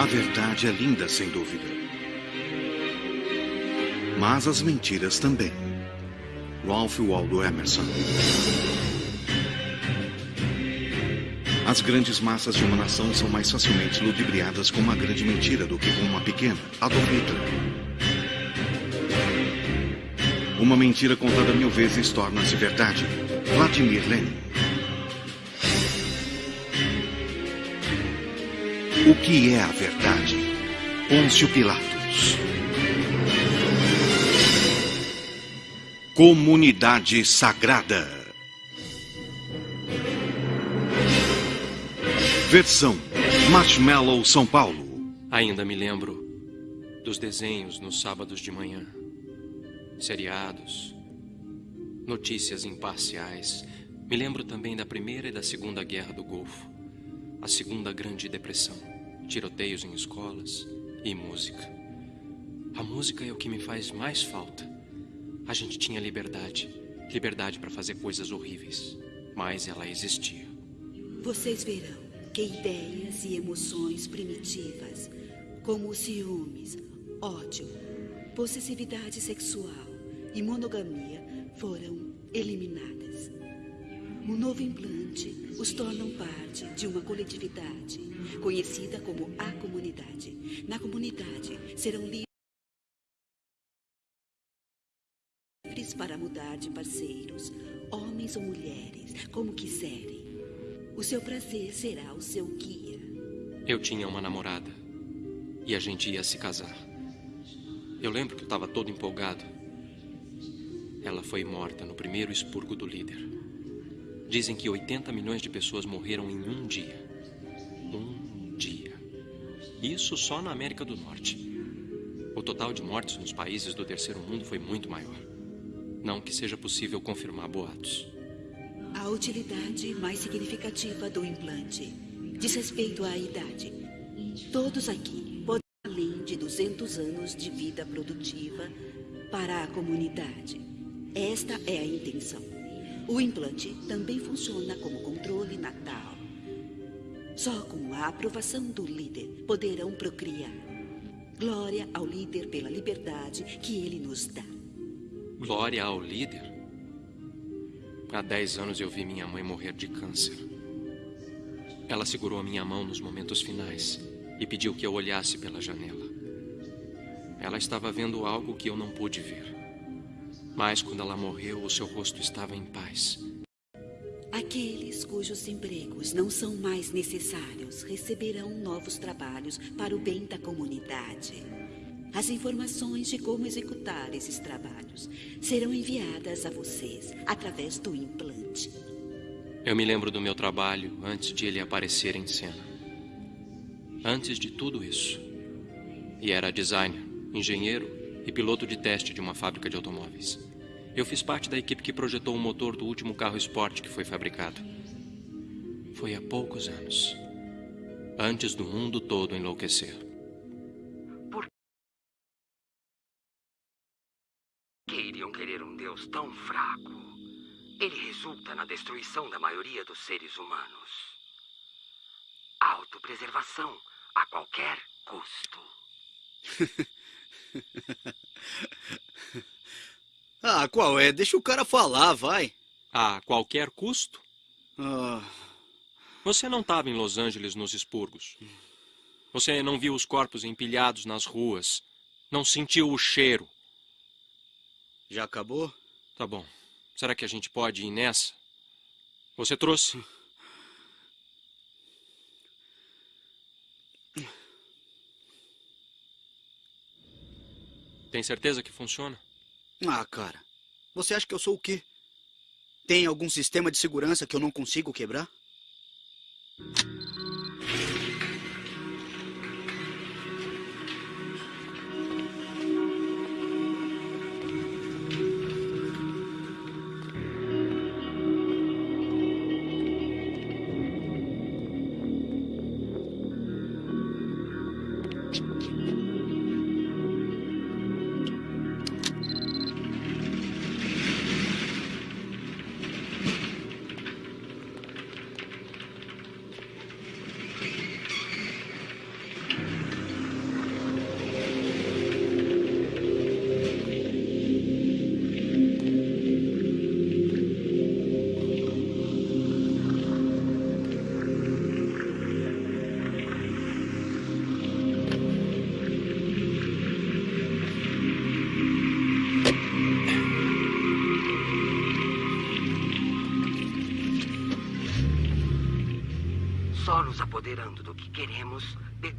A verdade é linda, sem dúvida. Mas as mentiras também. Ralph Waldo Emerson. As grandes massas de uma nação são mais facilmente ludibriadas com uma grande mentira do que com uma pequena. Adolf Hitler. Uma mentira contada mil vezes torna-se verdade. Vladimir Lenin. O que é a verdade? Pôncio Pilatos. Comunidade Sagrada. Versão Marshmallow São Paulo. Ainda me lembro dos desenhos nos sábados de manhã, seriados, notícias imparciais. Me lembro também da Primeira e da Segunda Guerra do Golfo, a Segunda Grande Depressão, tiroteios em escolas e música. A música é o que me faz mais falta. A gente tinha liberdade. Liberdade para fazer coisas horríveis. Mas ela existia. Vocês verão que ideias e emoções primitivas, como ciúmes, ódio, possessividade sexual e monogamia, foram eliminadas. O novo implante os tornam parte de uma coletividade, conhecida como a comunidade. Na comunidade serão livres. para mudar de parceiros, homens ou mulheres, como quiserem. O seu prazer será o seu guia. Eu tinha uma namorada e a gente ia se casar. Eu lembro que eu estava todo empolgado. Ela foi morta no primeiro expurgo do líder. Dizem que 80 milhões de pessoas morreram em um dia. Um dia. Isso só na América do Norte. O total de mortes nos países do terceiro mundo foi muito maior. Não que seja possível confirmar boatos. A utilidade mais significativa do implante diz respeito à idade. Todos aqui podem além de 200 anos de vida produtiva para a comunidade. Esta é a intenção. O implante também funciona como controle natal. Só com a aprovação do líder poderão procriar. Glória ao líder pela liberdade que ele nos dá. Glória ao líder. Há dez anos eu vi minha mãe morrer de câncer. Ela segurou a minha mão nos momentos finais e pediu que eu olhasse pela janela. Ela estava vendo algo que eu não pude ver. Mas quando ela morreu, o seu rosto estava em paz. Aqueles cujos empregos não são mais necessários receberão novos trabalhos para o bem da comunidade. As informações de como executar esses trabalhos serão enviadas a vocês através do implante. Eu me lembro do meu trabalho antes de ele aparecer em cena. Antes de tudo isso. E era designer, engenheiro e piloto de teste de uma fábrica de automóveis. Eu fiz parte da equipe que projetou o motor do último carro esporte que foi fabricado. Foi há poucos anos. Antes do mundo todo enlouquecer. que iriam querer um Deus tão fraco? Ele resulta na destruição da maioria dos seres humanos. Autopreservação a qualquer custo. ah, qual é? Deixa o cara falar, vai. A qualquer custo? Ah, Você não estava em Los Angeles nos expurgos. Você não viu os corpos empilhados nas ruas. Não sentiu o cheiro. já acabou? Tá bom. Será que a gente pode ir nessa? Você trouxe? Tem certeza que funciona? Ah, cara. Você acha que eu sou o quê? Tem algum sistema de segurança que eu não consigo quebrar?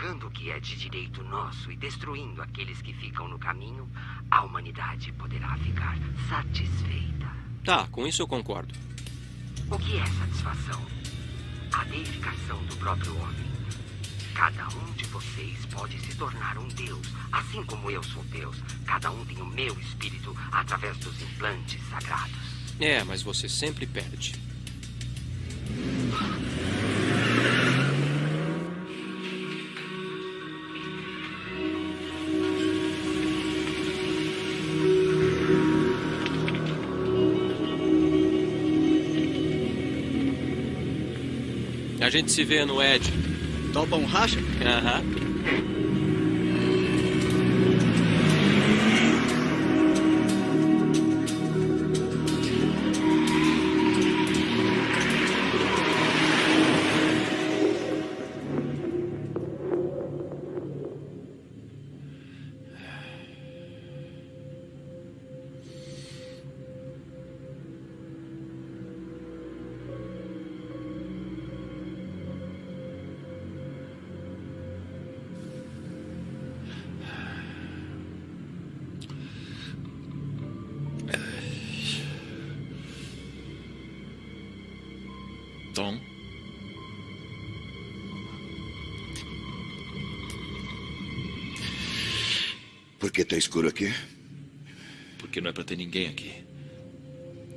Pegando o que é de direito nosso e destruindo aqueles que ficam no caminho, a humanidade poderá ficar satisfeita. Tá, com isso eu concordo. O que é satisfação? A deificação do próprio homem. Cada um de vocês pode se tornar um Deus, assim como eu sou Deus. Cada um tem o meu espírito através dos implantes sagrados. É, mas você sempre perde. Gente se vê no Ed. Topa um racha? Aham. Tá escuro aqui? Porque não é pra ter ninguém aqui.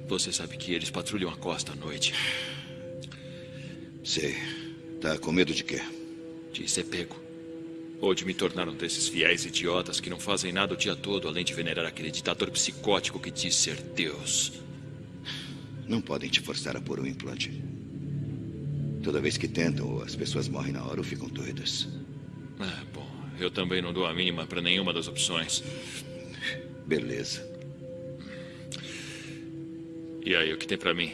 Você sabe que eles patrulham a costa à noite. Sei. Tá com medo de quê? De ser pego. Ou de me tornar um desses fiéis idiotas que não fazem nada o dia todo além de venerar aquele ditador psicótico que diz ser Deus. Não podem te forçar a pôr um implante. Toda vez que tentam, as pessoas morrem na hora ou ficam doidas. Eu também não dou a mínima pra nenhuma das opções. Beleza. E aí, o que tem pra mim?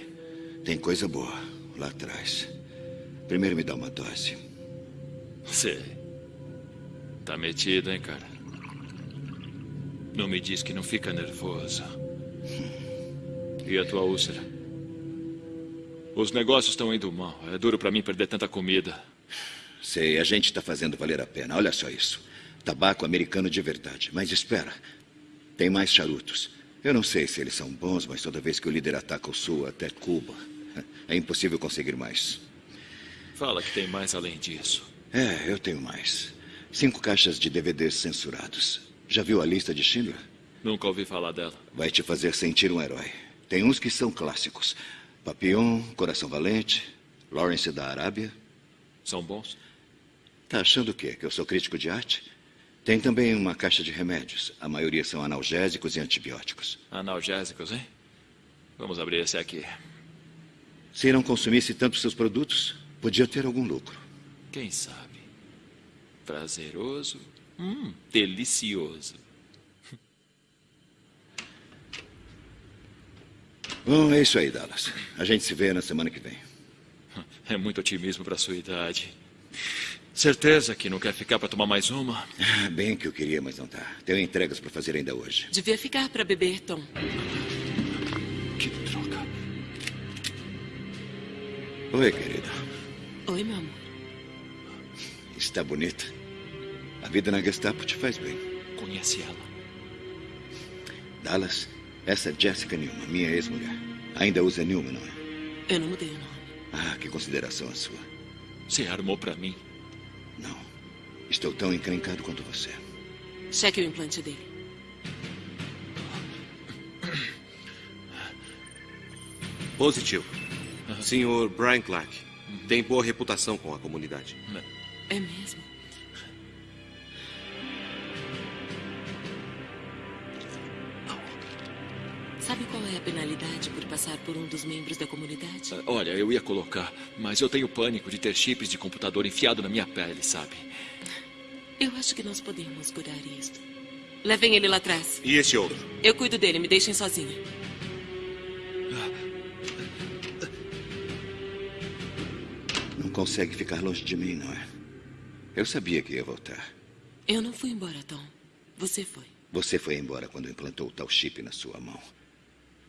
Tem coisa boa lá atrás. Primeiro me dá uma dose. Sei. Tá metido, hein, cara? Não me diz que não fica nervoso. E a tua úlcera? Os negócios estão indo mal. É duro pra mim perder tanta comida. Sei, a gente está fazendo valer a pena. Olha só isso. Tabaco americano de verdade. Mas espera. Tem mais charutos. Eu não sei se eles são bons, mas toda vez que o líder ataca o sul até Cuba, é impossível conseguir mais. Fala que tem mais além disso. É, eu tenho mais. Cinco caixas de DVDs censurados. Já viu a lista de Schindler? Nunca ouvi falar dela. Vai te fazer sentir um herói. Tem uns que são clássicos. Papillon, Coração Valente, Lawrence da Arábia. São bons? Tá achando o quê? Que eu sou crítico de arte? Tem também uma caixa de remédios. A maioria são analgésicos e antibióticos. Analgésicos, hein? Vamos abrir esse aqui. Se não consumisse tanto seus produtos, podia ter algum lucro. Quem sabe? Prazeroso. Hum, delicioso. Bom, é isso aí, Dallas. A gente se vê na semana que vem. É muito otimismo pra sua idade. Certeza que não quer ficar pra tomar mais uma? Ah, Bem que eu queria, mas não tá. Tenho entregas para fazer ainda hoje. Devia ficar para beber, Tom. Que droga. Oi, querida. Oi, meu amor. Está bonita. A vida na Gestapo te faz bem. Conhece ela? Dallas, essa é Jessica Newman, minha ex-mulher. Ainda usa Newman, não é? Eu não mudei o nome. Ah, que consideração a sua. Você armou pra mim. Não. Estou tão encrencado quanto você. Cheque o implante dele. Positivo. Senhor Brian Clark. Tem boa reputação com a comunidade. É mesmo? Sabe qual é a penalidade por passar por um dos membros da comunidade? Ah, Olha, eu ia colocar, mas eu tenho pânico de ter chips de computador enfiado na minha pele, sabe? Eu acho que nós podemos curar isto. Levem ele lá atrás. E esse outro? Eu cuido dele, me deixem sozinha. Não consegue ficar longe de mim, não é? Eu sabia que ia voltar. Eu não fui embora, Tom. Você foi. Você foi embora quando implantou o tal chip na sua mão.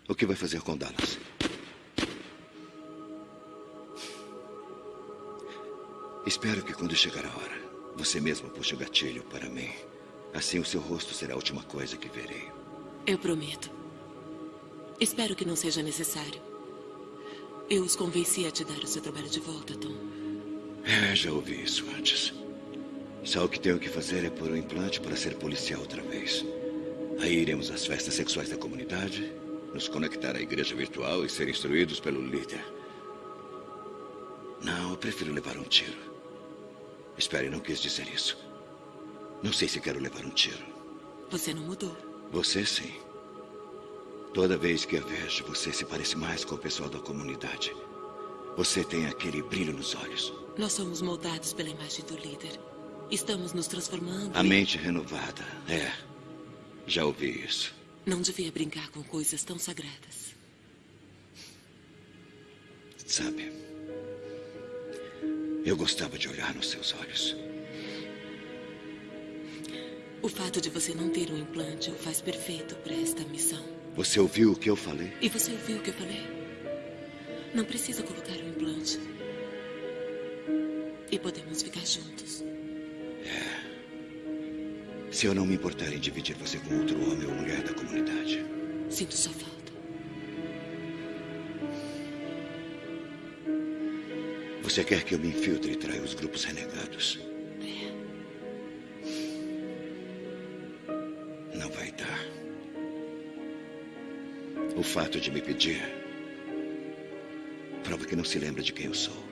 O que vai fazer com Dallas? Espero que quando chegar a hora, você mesmo puxe o gatilho para mim. Assim o seu rosto será a última coisa que verei. Eu prometo. Espero que não seja necessário. Eu os convenci a te dar o seu trabalho de volta, Tom. É, já ouvi isso antes. Só o que tenho que fazer é pôr o um implante para ser policial outra vez. Aí iremos às festas sexuais da comunidade, nos conectar à igreja virtual e ser instruídos pelo líder. Não, eu prefiro levar um tiro. Espere, não quis dizer isso. Não sei se quero levar um tiro. Você não mudou. Você sim. Toda vez que a vejo, você se parece mais com o pessoal da comunidade. Você tem aquele brilho nos olhos. Nós somos moldados pela imagem do líder. Estamos nos transformando. A mente renovada. É. Já ouvi isso. Não devia brincar com coisas tão sagradas. Sabe, eu gostava de olhar nos seus olhos. O fato de você não ter um implante o faz perfeito para esta missão. Você ouviu o que eu falei? E você ouviu o que eu falei? Não precisa colocar um implante. E podemos ficar juntos. É. Se eu não me importar em dividir você com outro homem ou mulher da comunidade. Sinto sua falta. Você quer que eu me infiltre e traia os grupos renegados? É. Não vai dar. O fato de me pedir prova que não se lembra de quem eu sou.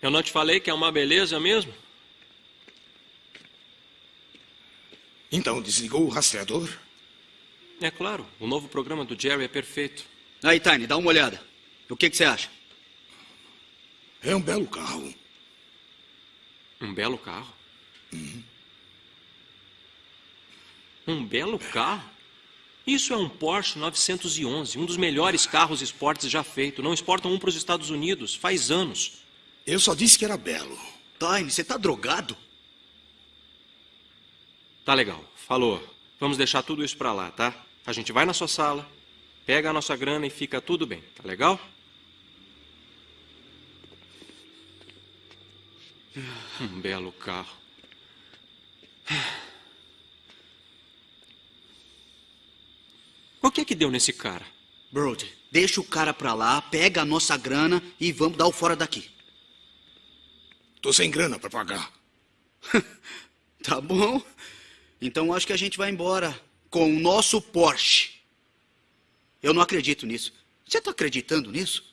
Eu não te falei que é uma beleza mesmo? Então desligou o rastreador? É claro, o novo programa do Jerry é perfeito. Aí, Tiny, dá uma olhada. O que, que você acha? É um belo carro. Um belo carro? Uhum. Um belo carro? Isso é um Porsche 911, um dos melhores carros esportes já feito. Não exportam um para os Estados Unidos, faz anos. Eu só disse que era belo. Tiny, você tá drogado? Tá legal, falou. Vamos deixar tudo isso pra lá, tá? A gente vai na sua sala, pega a nossa grana e fica tudo bem, tá legal? Um belo carro. O que é que deu nesse cara? Brody, deixa o cara pra lá, pega a nossa grana e vamos dar o fora daqui. Tô sem grana pra pagar. tá bom. Então acho que a gente vai embora com o nosso Porsche. Eu não acredito nisso. Você tá acreditando nisso?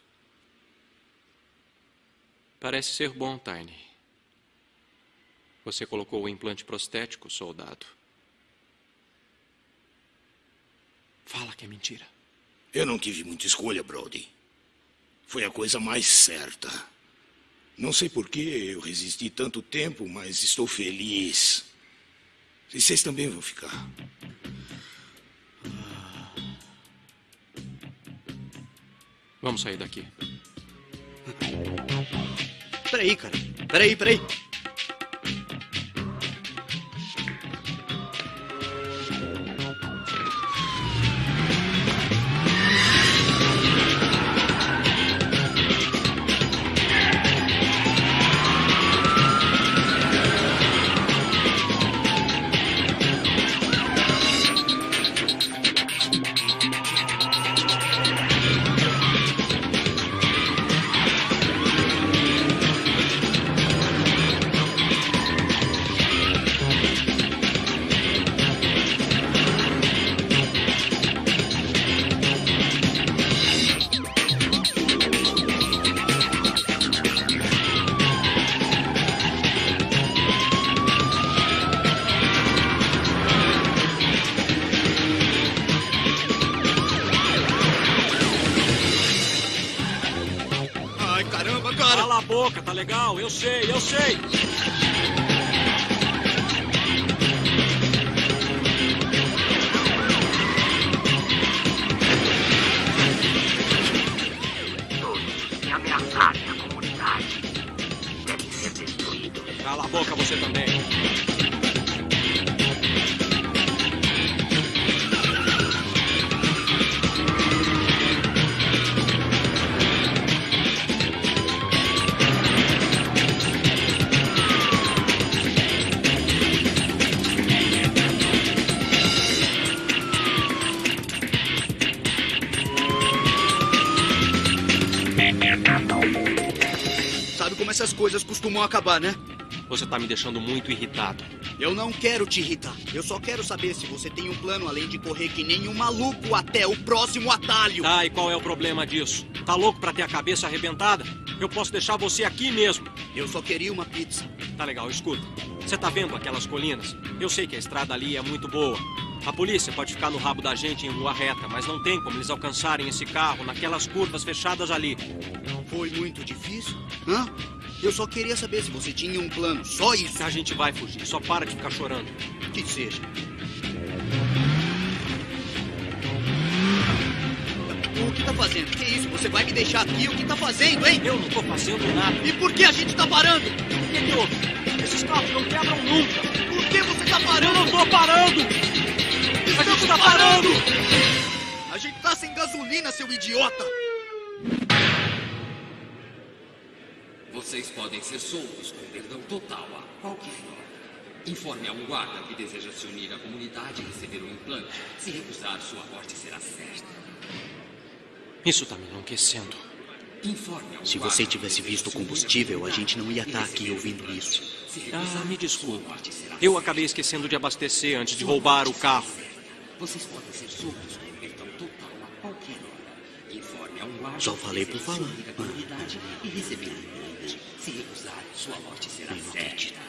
Parece ser bom, Tiny. Você colocou o implante prostético, soldado. Fala que é mentira. Eu não tive muita escolha, Brody. Foi a coisa mais certa. Não sei por que eu resisti tanto tempo, mas estou feliz. E vocês também vão ficar. Vamos sair daqui. Peraí, cara. Peraí, peraí. Essas coisas costumam acabar, né? Você tá me deixando muito irritado. Eu não quero te irritar. Eu só quero saber se você tem um plano além de correr que nem um maluco até o próximo atalho. Tá, e qual é o problema disso? Tá louco pra ter a cabeça arrebentada? Eu posso deixar você aqui mesmo. Eu só queria uma pizza. Tá legal, escuta. Você tá vendo aquelas colinas? Eu sei que a estrada ali é muito boa. A polícia pode ficar no rabo da gente em rua reta, mas não tem como eles alcançarem esse carro naquelas curvas fechadas ali. Foi muito difícil? Hã? Eu só queria saber se você tinha um plano. Só isso. A gente vai fugir, só para de ficar chorando. Que seja. O que tá fazendo? Que isso? Você vai me deixar aqui? O que tá fazendo, hein? Eu não tô fazendo nada. E por que a gente tá parando? O que que houve? Esses carros não quebram nunca. Por que você tá Eu parando? não tô parando! A gente tá parando! A gente tá sem gasolina, seu idiota! Vocês podem ser soltos com perdão total a qualquer hora. Informe a um guarda que deseja se unir à comunidade e receber um implante. Se recusar, sua morte será certa. Isso tá me enlouquecendo. Informe a um Se você tivesse visto combustível, a gente não ia estar aqui receber um ouvindo isso. Ah, me desculpa. Eu acabei esquecendo de abastecer antes de roubar o carro. Vocês podem ser soltos com perdão total a qualquer hora. Informe a um guarda Só que falei por deseja se falar. unir à comunidade e receber Se recusar, sua morte será certa.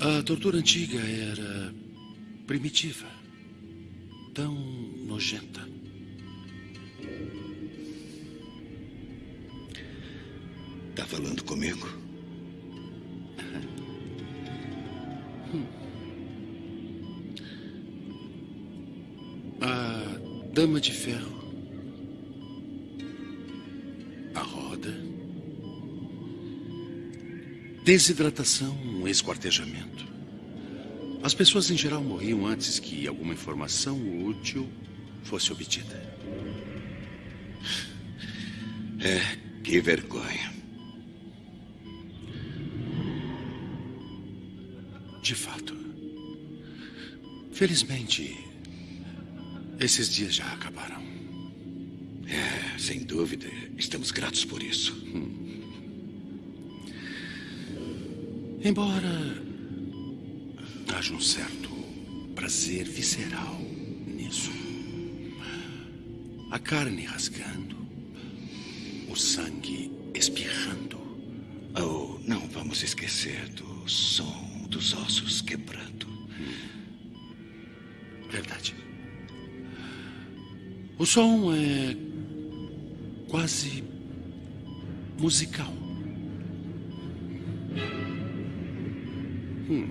A tortura antiga era primitiva, tão nojenta. Tá falando comigo? A Dama de Ferro, a roda, desidratação, esquartejamento. As pessoas em geral morriam antes que alguma informação útil fosse obtida. É, que vergonha. De fato. Felizmente, esses dias já acabaram. É, sem dúvida. Estamos gratos por isso. Embora haja um certo prazer visceral nisso. A carne rasgando, o sangue espirrando. Oh, não vamos esquecer do som dos ossos quebrando. Verdade. O som é quase musical. Hum.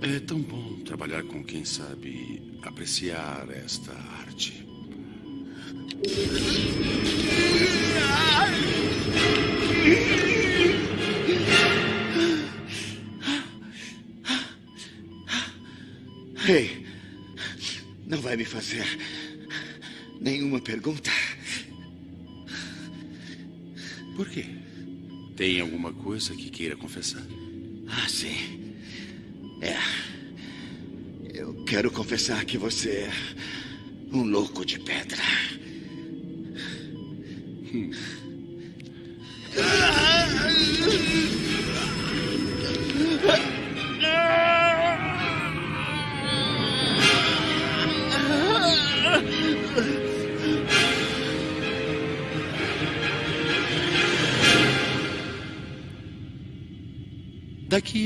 É tão bom trabalhar com quem sabe apreciar esta arte. Me fazer nenhuma pergunta? Por quê? Tem alguma coisa que queira confessar? Ah, sim. É. Eu quero confessar que você é um louco de pedra.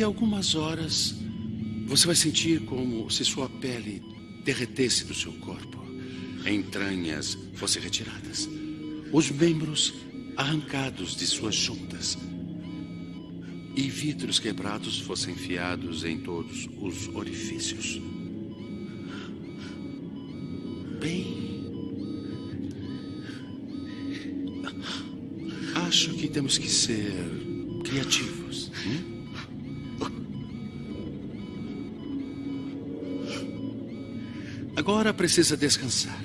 Daqui a algumas horas, você vai sentir como se sua pele derretesse do seu corpo. Entranhas fossem retiradas. Os membros arrancados de suas juntas. e vidros quebrados fossem enfiados em todos os orifícios. Bem. Acho que temos que ser criativos. Agora precisa descansar.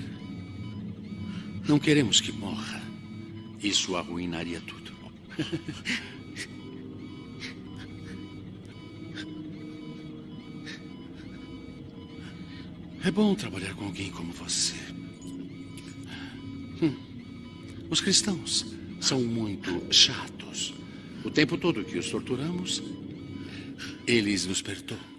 Não queremos que morra. Isso arruinaria tudo. É bom trabalhar com alguém como você. Hum. Os cristãos são muito chatos. O tempo todo que os torturamos, eles nos perdoam.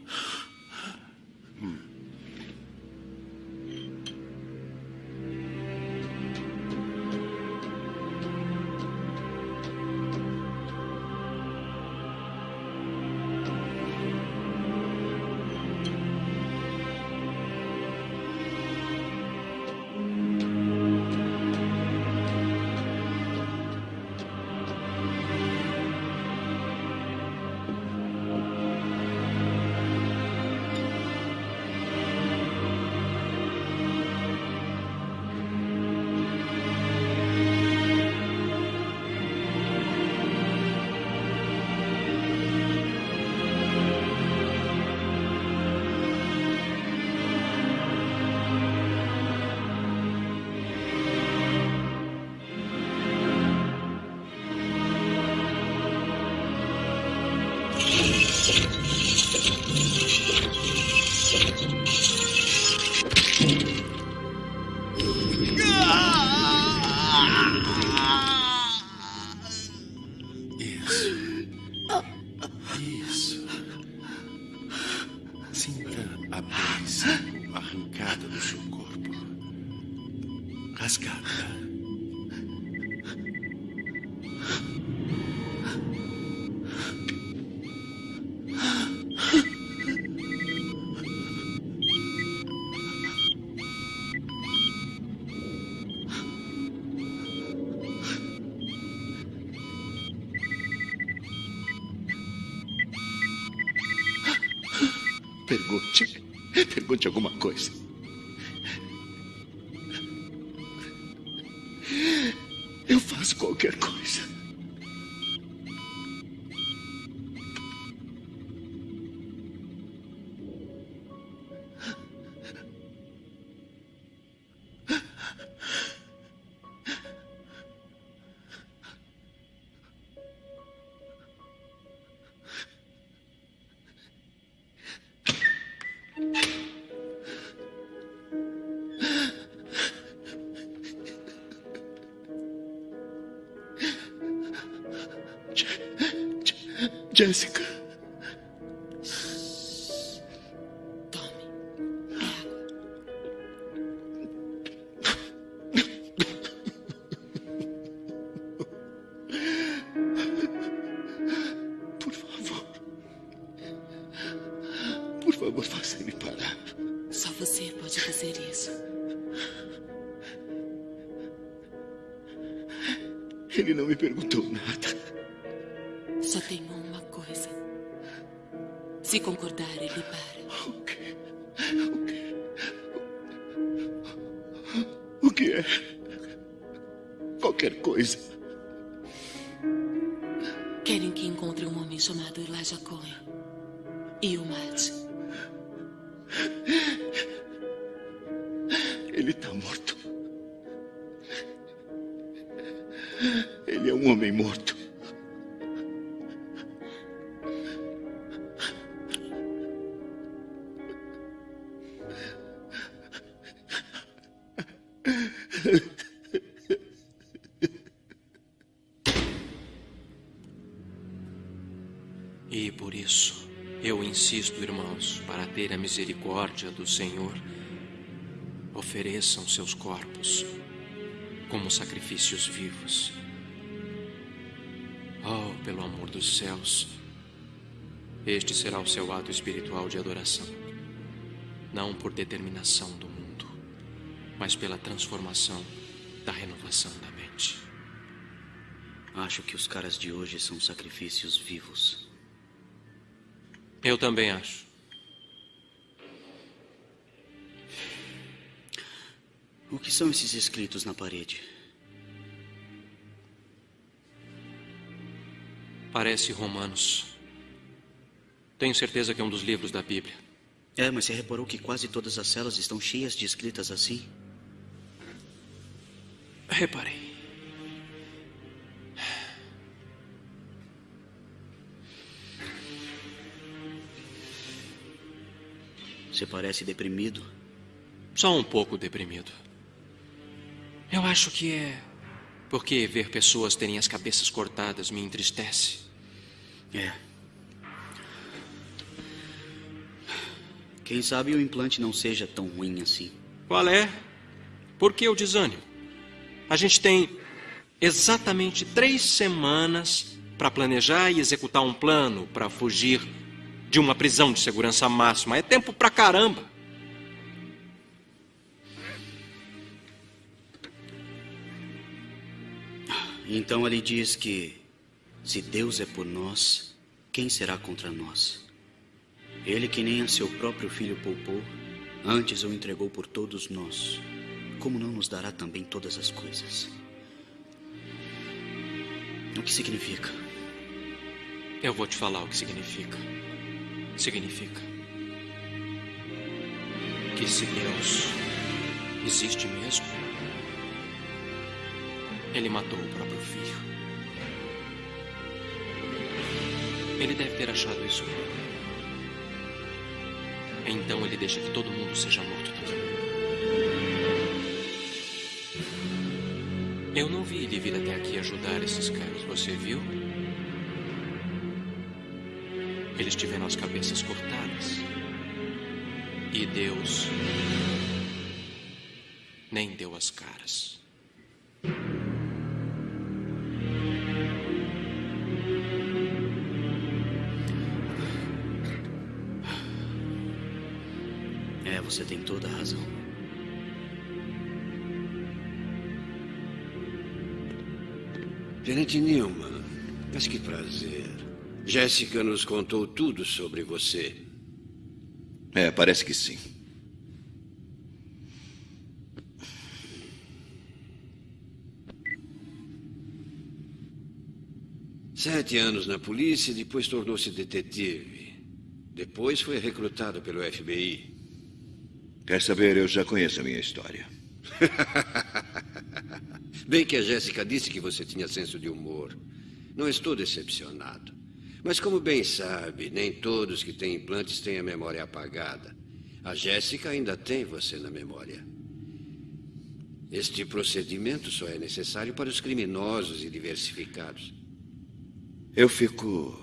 Pergunte. Pergunte alguma coisa. Jessica. A misericórdia do Senhor, ofereçam seus corpos como sacrifícios vivos. Oh, pelo amor dos céus, este será o seu ato espiritual de adoração, não por determinação do mundo, mas pela transformação da renovação da mente. Acho que os caras de hoje são sacrifícios vivos. Eu também acho. São esses escritos na parede? Parece Romanos. Tenho certeza que é um dos livros da Bíblia. É, mas você reparou que quase todas as celas estão cheias de escritas assim? Reparei. Você parece deprimido. Só um pouco deprimido. Eu acho que é porque ver pessoas terem as cabeças cortadas me entristece. É. Quem sabe o implante não seja tão ruim assim. Qual é? Por que o desânimo? A gente tem exatamente três semanas para planejar e executar um plano para fugir de uma prisão de segurança máxima. É tempo pra caramba. Então ele diz que se Deus é por nós, quem será contra nós? Ele que nem a seu próprio filho poupou, antes o entregou por todos nós. Como não nos dará também todas as coisas? O que significa? Eu vou te falar o que significa. Significa que se Deus existe mesmo, ele matou o próprio filho. Ele deve ter achado isso. Então ele deixa que todo mundo seja morto também. Eu não vi ele vir até aqui ajudar esses caras. Você viu? Eles tiveram as cabeças cortadas. E Deus nem deu as caras. Você tem toda a razão. Tenente Newman, mas que prazer. Jéssica nos contou tudo sobre você. É, parece que sim. Sete anos na polícia e depois tornou-se detetive. Depois foi recrutado pelo FBI. Quer saber? Eu já conheço a minha história. Bem que a Jéssica disse que você tinha senso de humor. Não estou decepcionado. Mas, como bem sabe, nem todos que têm implantes têm a memória apagada. A Jéssica ainda tem você na memória. Este procedimento só é necessário para os criminosos e diversificados. Eu fico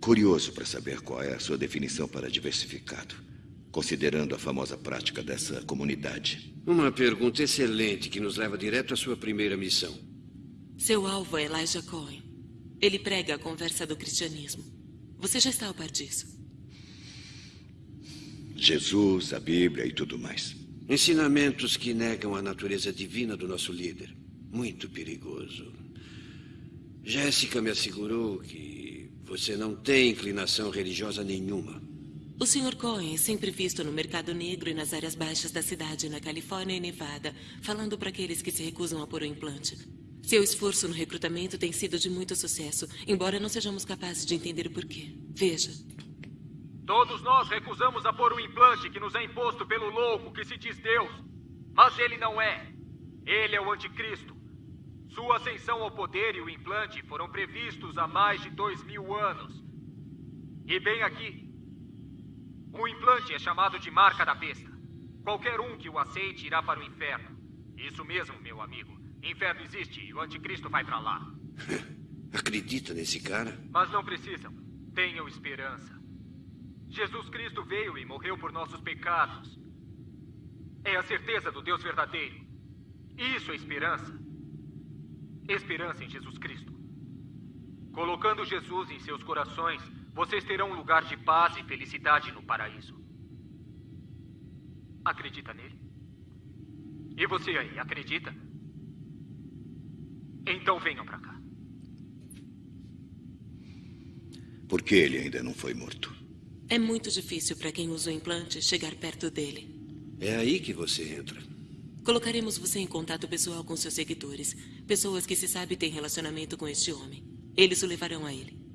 curioso para saber qual é a sua definição para diversificado, considerando a famosa prática dessa comunidade. Uma pergunta excelente que nos leva direto à sua primeira missão. Seu alvo é Elijah Cohen. Ele prega a conversa do cristianismo. Você já está ao par disso. Jesus, a Bíblia e tudo mais. Ensinamentos que negam a natureza divina do nosso líder. Muito perigoso. Jéssica me assegurou que você não tem inclinação religiosa nenhuma. O Sr. Cohen é sempre visto no mercado negro e nas áreas baixas da cidade, na Califórnia e Nevada, falando para aqueles que se recusam a pôr o implante. Seu esforço no recrutamento tem sido de muito sucesso, embora não sejamos capazes de entender o porquê. Veja. Todos nós recusamos a pôr o implante que nos é imposto pelo louco que se diz Deus. Mas ele não é. Ele é o anticristo. Sua ascensão ao poder e o implante foram previstos há mais de dois mil anos. E bem aqui. O implante é chamado de marca da besta. Qualquer um que o aceite irá para o inferno. Isso mesmo, meu amigo. Inferno existe e o anticristo vai para lá. Acredita nesse cara? Mas não precisam. Tenham esperança. Jesus Cristo veio e morreu por nossos pecados. É a certeza do Deus verdadeiro. Isso é esperança. Esperança em Jesus Cristo. Colocando Jesus em seus corações, vocês terão um lugar de paz e felicidade no paraíso. Acredita nele? E você aí, acredita? Então venham para cá. Por que ele ainda não foi morto? É muito difícil para quem usa o implante chegar perto dele. É aí que você entra. Colocaremos você em contato pessoal com seus seguidores. Pessoas que se sabe têm relacionamento com este homem. Eles o levarão a ele.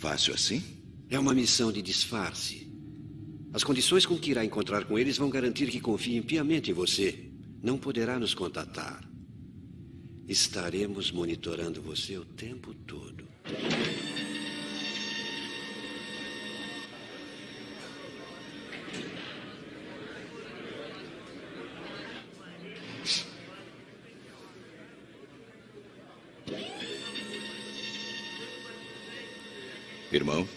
Fácil assim? É uma missão de disfarce. As condições com que irá encontrar com eles vão garantir que confiem piamente em você. Não poderá nos contatar. Estaremos monitorando você o tempo todo. Irmão?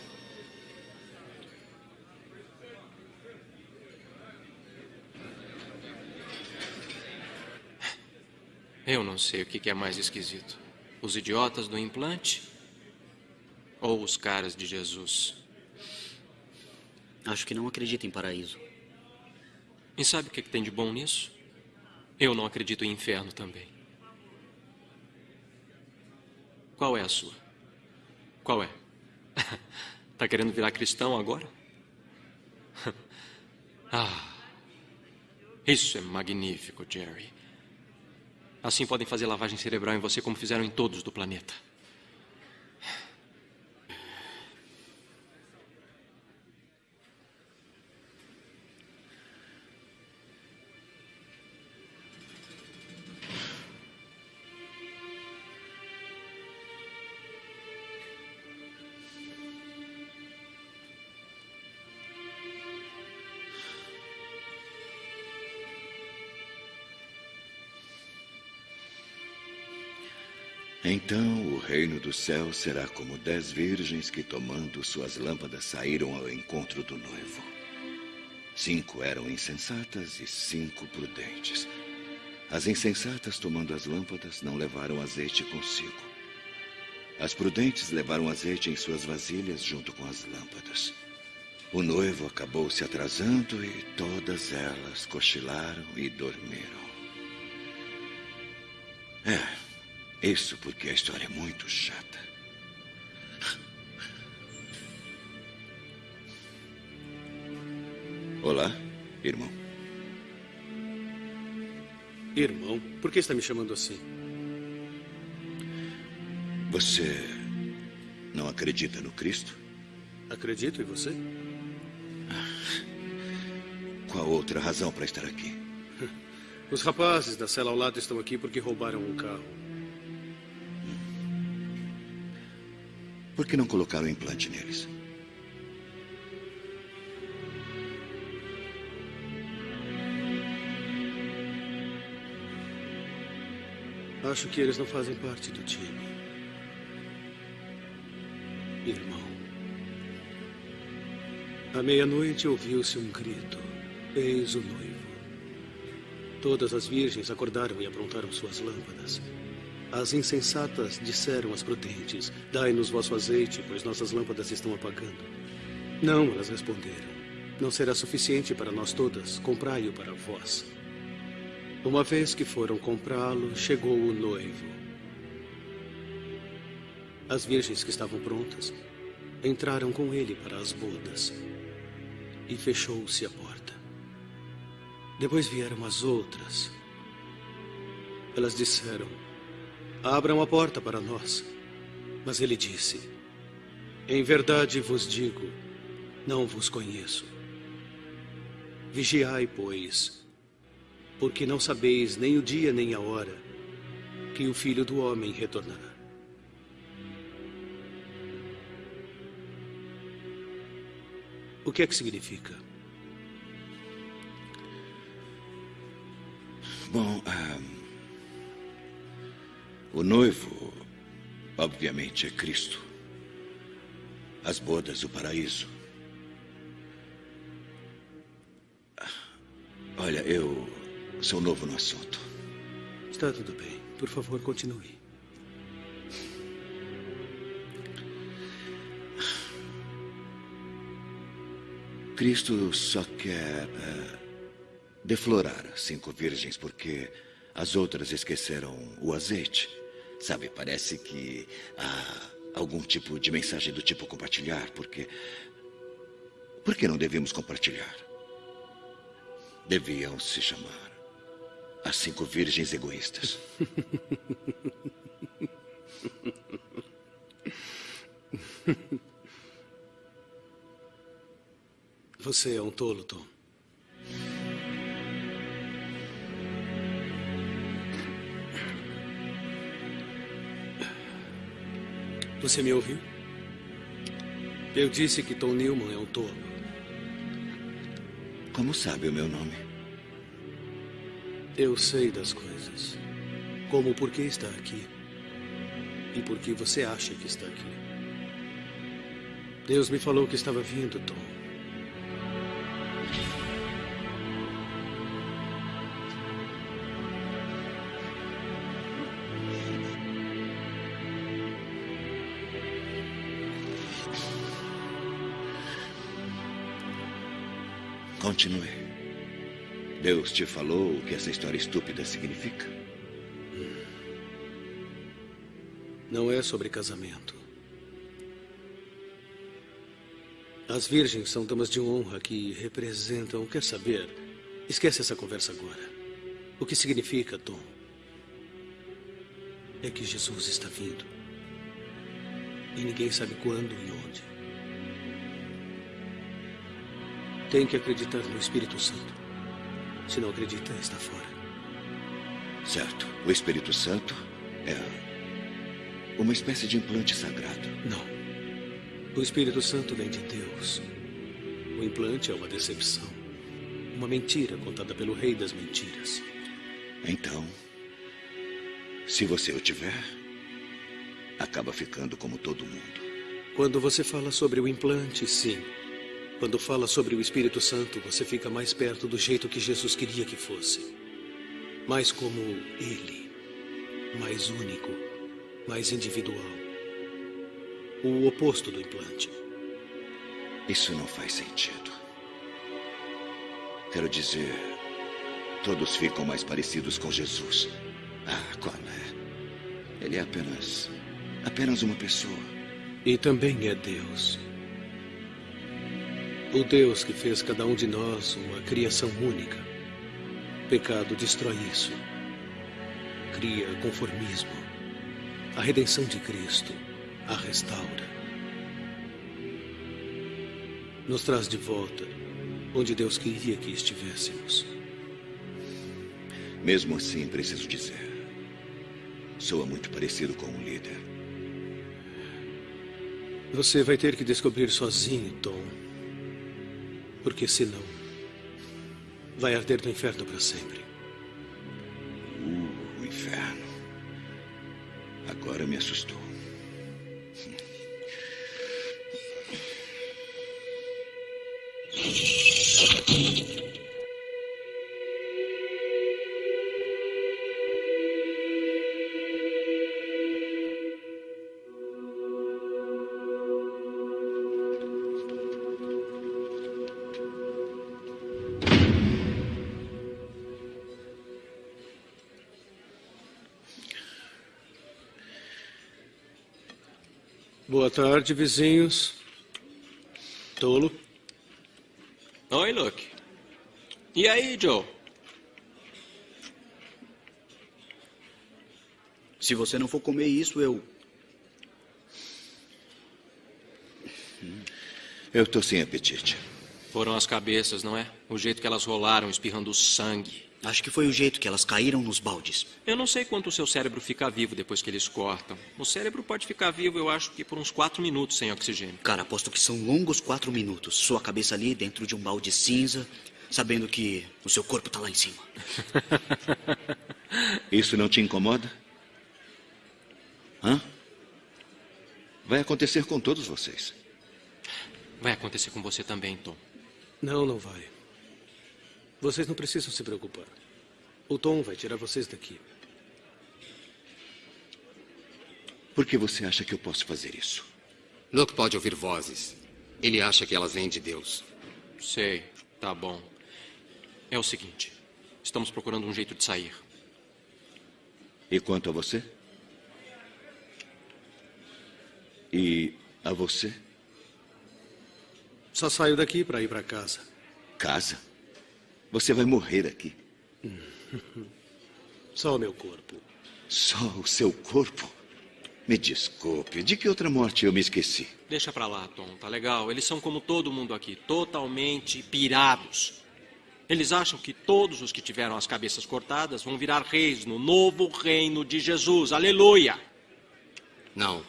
Eu não sei o que é mais esquisito: os idiotas do implante ou os caras de Jesus. Acho que não acredita em paraíso. E sabe o que tem de bom nisso? Eu não acredito em inferno também. Qual é a sua? Qual é? Tá querendo virar cristão agora? Ah, isso é magnífico, Jerry. Assim podem fazer lavagem cerebral em você como fizeram em todos do planeta. Então o reino do céu será como dez virgens que, tomando suas lâmpadas, saíram ao encontro do noivo. Cinco eram insensatas e cinco prudentes. As insensatas, tomando as lâmpadas, não levaram azeite consigo. As prudentes levaram azeite em suas vasilhas junto com as lâmpadas. O noivo acabou se atrasando e todas elas cochilaram e dormiram. É, isso porque a história é muito chata. Olá, irmão. Irmão, por que está me chamando assim? Você não acredita no Cristo? Acredito em você. Qual outra razão para estar aqui? Os rapazes da cela ao lado estão aqui porque roubaram um carro. Por que não colocaram implante neles? Acho que eles não fazem parte do time. Irmão. À meia-noite ouviu-se um grito. Eis o noivo. Todas as virgens acordaram e aprontaram suas lâmpadas. As insensatas disseram às prudentes: Dai-nos vosso azeite, pois nossas lâmpadas estão apagando. Não, elas responderam: Não será suficiente para nós todas, comprai-o para vós. Uma vez que foram comprá-lo, chegou o noivo. As virgens que estavam prontas entraram com ele para as bodas e fechou-se a porta. Depois vieram as outras. Elas disseram: Abram a porta para nós. Mas ele disse: Em verdade vos digo, não vos conheço. Vigiai, pois, porque não sabeis nem o dia nem a hora que o filho do homem retornará. O que é que significa? Bom, ah, o noivo, obviamente, é Cristo. As bodas, o paraíso. Olha, eu sou novo no assunto. Está tudo bem. Por favor, continue. Cristo só quer uh, deflorar cinco virgens porque as outras esqueceram o azeite. Sabe, parece que há algum tipo de mensagem do tipo compartilhar, porque Por que não devemos compartilhar? Deviam se chamar as cinco virgens egoístas. Você é um tolo, Tom. Você me ouviu? Eu disse que Tom Newman é um tolo. Como sabe o meu nome? Eu sei das coisas. Como o porquê está aqui. E por que você acha que está aqui. Deus me falou que estava vindo, Tom. Continue. Deus te falou o que essa história estúpida significa? Não é sobre casamento. As virgens são damas de honra que representam. Quer saber? Esquece essa conversa agora. O que significa, Tom? É que Jesus está vindo. E ninguém sabe quando e onde. Tem que acreditar no Espírito Santo. Se não acredita, está fora. Certo. O Espírito Santo é uma espécie de implante sagrado. Não. O Espírito Santo vem de Deus. O implante é uma decepção. Uma mentira contada pelo rei das mentiras. Então, se você o tiver, acaba ficando como todo mundo. Quando você fala sobre o implante, sim. Quando fala sobre o Espírito Santo, você fica mais perto do jeito que Jesus queria que fosse. Mais como Ele. Mais único. Mais individual. O oposto do implante. Isso não faz sentido. Quero dizer, todos ficam mais parecidos com Jesus. Ah, qual é? Ele é apenas. apenas uma pessoa. E também é Deus. O Deus que fez cada um de nós uma criação única. Pecado destrói isso. Cria conformismo. A redenção de Cristo a restaura. Nos traz de volta onde Deus queria que estivéssemos. Mesmo assim, preciso dizer. Soa muito parecido com um líder. Você vai ter que descobrir sozinho, Tom. Porque senão, vai arder no inferno para sempre. Uh, o inferno. Agora me assustou. Boa tarde, vizinhos. Tolo. Oi, Luke. E aí, Joe? Se você não for comer isso, eu. Eu tô sem apetite. Foram as cabeças, não é? O jeito que elas rolaram, espirrando sangue. Acho que foi o jeito que elas caíram nos baldes. Eu não sei quanto o seu cérebro fica vivo depois que eles cortam. O cérebro pode ficar vivo, eu acho que por uns quatro minutos sem oxigênio. Cara, aposto que são longos quatro minutos. Sua cabeça ali dentro de um balde cinza, sabendo que o seu corpo tá lá em cima. Isso não te incomoda? Hã? Vai acontecer com todos vocês. Vai acontecer com você também, Tom. Não, não vai. Vocês não precisam se preocupar. O Tom vai tirar vocês daqui. Por que você acha que eu posso fazer isso? Luke pode ouvir vozes. Ele acha que elas vêm de Deus. Sei, tá bom. É o seguinte: estamos procurando um jeito de sair. E quanto a você? E a você? Só saio daqui para ir para casa. Casa? Você vai morrer aqui. Só o meu corpo. Só o seu corpo? Me desculpe, de que outra morte eu me esqueci? Deixa pra lá, Tom, tá legal? Eles são como todo mundo aqui, totalmente pirados. Eles acham que todos os que tiveram as cabeças cortadas vão virar reis no novo reino de Jesus. Aleluia! Não.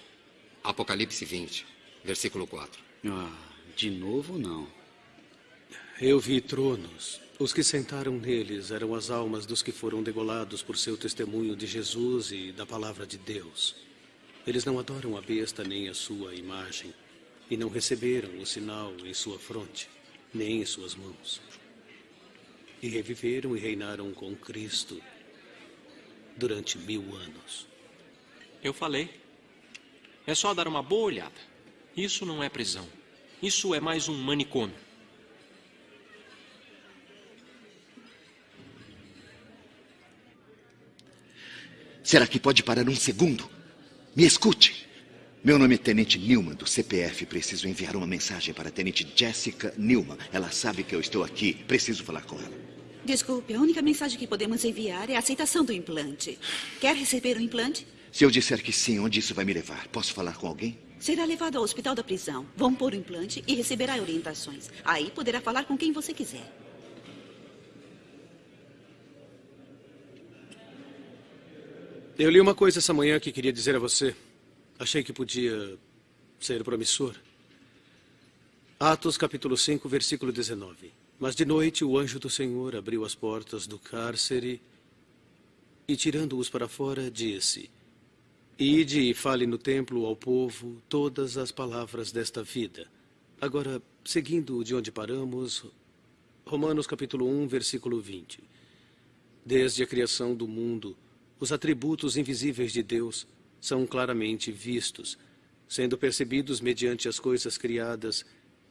Apocalipse 20, versículo 4. Ah, de novo não. Eu vi tronos. Os que sentaram neles eram as almas dos que foram degolados por seu testemunho de Jesus e da palavra de Deus. Eles não adoram a besta nem a sua imagem, e não receberam o sinal em sua fronte, nem em suas mãos. E reviveram e reinaram com Cristo durante mil anos. Eu falei. É só dar uma boa olhada. Isso não é prisão. Isso é mais um manicômio. Será que pode parar um segundo? Me escute. Meu nome é Tenente Newman, do CPF. Preciso enviar uma mensagem para a Tenente Jessica Newman. Ela sabe que eu estou aqui. Preciso falar com ela. Desculpe, a única mensagem que podemos enviar é a aceitação do implante. Quer receber o implante? Se eu disser que sim, onde isso vai me levar? Posso falar com alguém? Será levado ao hospital da prisão. Vão pôr o implante e receberá orientações. Aí poderá falar com quem você quiser. Eu li uma coisa essa manhã que queria dizer a você. Achei que podia ser promissor. Atos capítulo 5, versículo 19. Mas de noite o anjo do Senhor abriu as portas do cárcere e, tirando-os para fora, disse: Ide e fale no templo ao povo todas as palavras desta vida. Agora, seguindo de onde paramos, Romanos capítulo 1, versículo 20. Desde a criação do mundo, os atributos invisíveis de Deus são claramente vistos, sendo percebidos mediante as coisas criadas,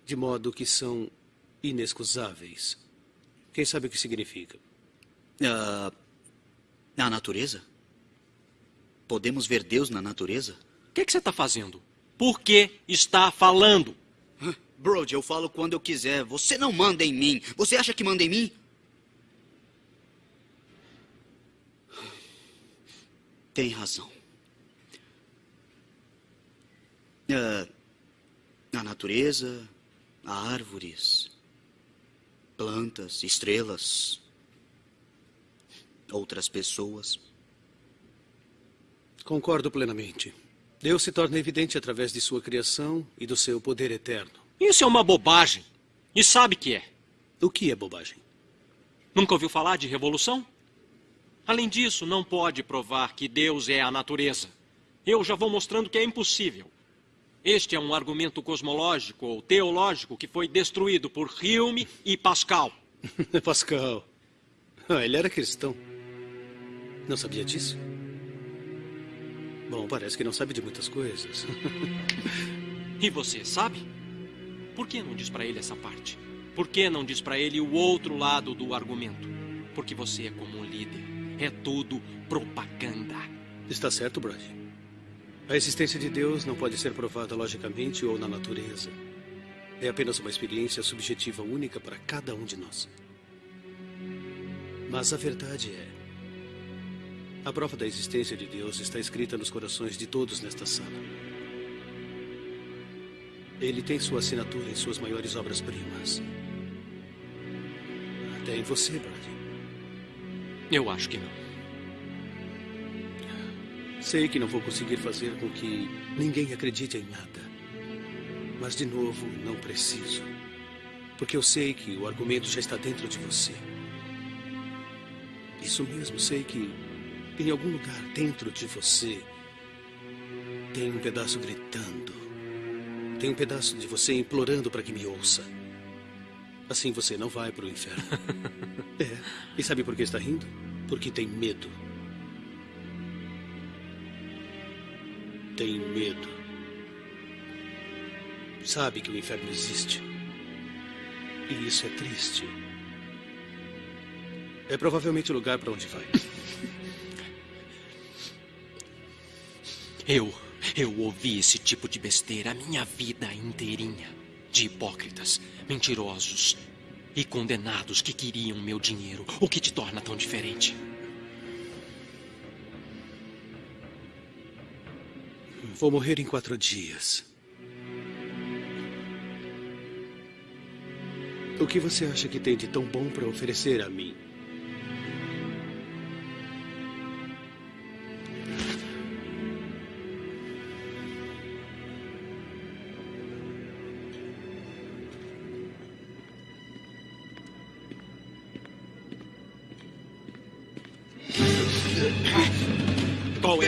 de modo que são inexcusáveis. Quem sabe o que significa? Uh, a natureza? Podemos ver Deus na natureza? O que, que, você está fazendo? Por que está falando? Brody, eu falo quando eu quiser. Você não manda em mim. Você acha que manda em mim? Tem razão. Uh, a natureza, árvores, plantas, estrelas, outras pessoas. Concordo plenamente. Deus se torna evidente através de sua criação e do seu poder eterno. Isso é uma bobagem. E sabe que é? O que é bobagem? Nunca ouviu falar de revolução? Além disso, não pode provar que Deus é a natureza. Eu já vou mostrando que é impossível. Este é um argumento cosmológico ou teológico que foi destruído por Hume e Pascal. Pascal. Ah, ele era cristão. Não sabia disso? Bom, parece que não sabe de muitas coisas. e você sabe? Por que não diz para ele essa parte? Por que não diz para ele o outro lado do argumento? Porque você é como um líder. É tudo propaganda. Está certo, Brody. A existência de Deus não pode ser provada logicamente ou na natureza. É apenas uma experiência subjetiva única para cada um de nós. Mas a verdade é: a prova da existência de Deus está escrita nos corações de todos nesta sala. Ele tem sua assinatura em suas maiores obras-primas. Até em você, Brady. Eu acho que não. Sei que não vou conseguir fazer com que ninguém acredite em nada. Mas, de novo, não preciso. Porque eu sei que o argumento já está dentro de você. Isso mesmo, sei que em algum lugar dentro de você tem um pedaço gritando. Tem um pedaço de você implorando para que me ouça. Assim você não vai para o inferno. é. E sabe por que está rindo? Porque tem medo. Tem medo. Sabe que o inferno existe. E isso é triste. É provavelmente o lugar para onde vai. Eu, eu ouvi esse tipo de besteira a minha vida inteirinha. De hipócritas, mentirosos e condenados que queriam meu dinheiro. O que te torna tão diferente? Vou morrer em quatro dias. O que você acha que tem de tão bom para oferecer a mim?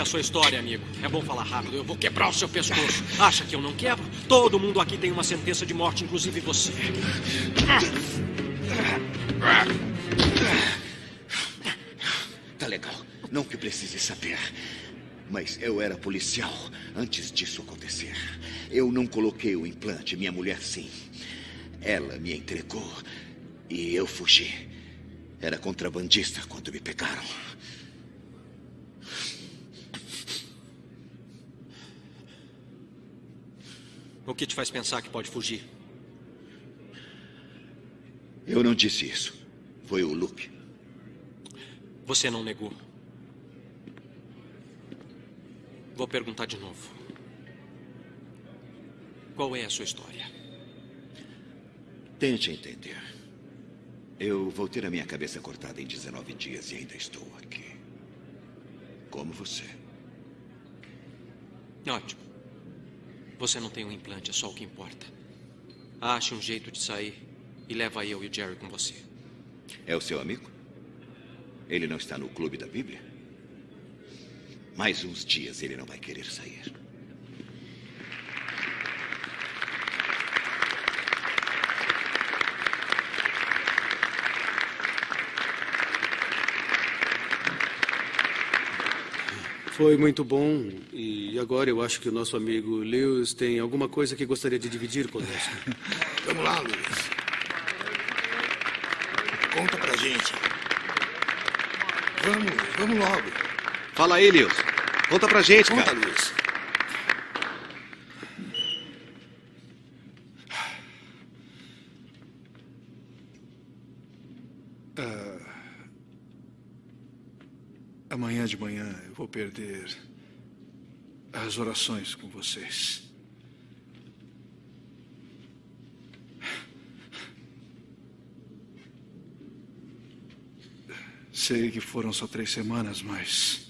A sua história, amigo? É bom falar rápido. Eu vou quebrar o seu pescoço. Acha que eu não quebro? Todo mundo aqui tem uma sentença de morte, inclusive você. Tá legal. Não que precise saber. Mas eu era policial antes disso acontecer. Eu não coloquei o implante, minha mulher sim. Ela me entregou e eu fugi. Era contrabandista quando me pegaram. O que te faz pensar que pode fugir? Eu não disse isso. Foi o Luke. Você não negou. Vou perguntar de novo. Qual é a sua história? Tente entender. Eu vou ter a minha cabeça cortada em 19 dias e ainda estou aqui. Como você. Ótimo. Você não tem um implante, é só o que importa. Ache um jeito de sair e leva eu e o Jerry com você. É o seu amigo? Ele não está no clube da Bíblia? Mais uns dias ele não vai querer sair. Foi muito bom e agora eu acho que o nosso amigo Lewis tem alguma coisa que gostaria de dividir conosco. Vamos lá, Luiz. Conta pra gente. Vamos, vamos logo. Fala aí, Lewis. Conta pra gente, Conta, cara. Luiz. Ah, amanhã de manhã eu vou perder as orações com vocês. Sei que foram só três semanas, mas.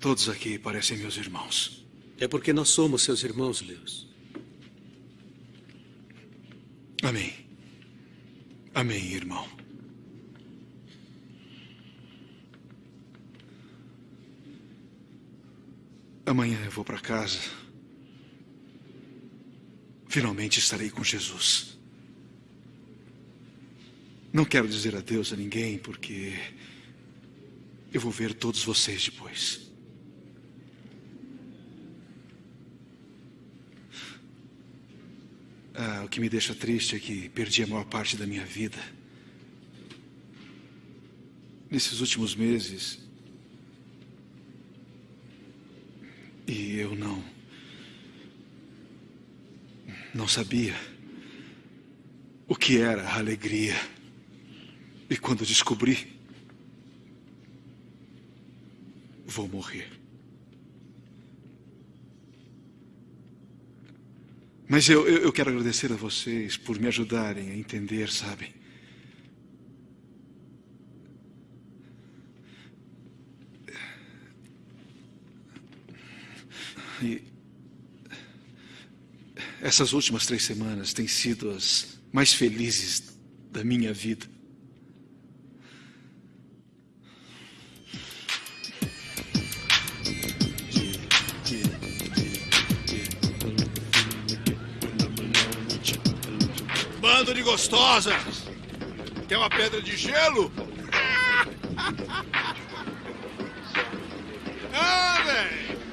Todos aqui parecem meus irmãos. É porque nós somos seus irmãos, Lewis. Amém. Amém, irmão. Amanhã eu vou para casa. Finalmente estarei com Jesus. Não quero dizer adeus a ninguém, porque eu vou ver todos vocês depois. Ah, o que me deixa triste é que perdi a maior parte da minha vida. Nesses últimos meses. E eu não. Não sabia o que era a alegria. E quando descobri, vou morrer. Mas eu, eu, eu quero agradecer a vocês por me ajudarem a entender, sabem? E essas últimas três semanas têm sido as mais felizes da minha vida. Bando de gostosas. Quer uma pedra de gelo? Ah, velho!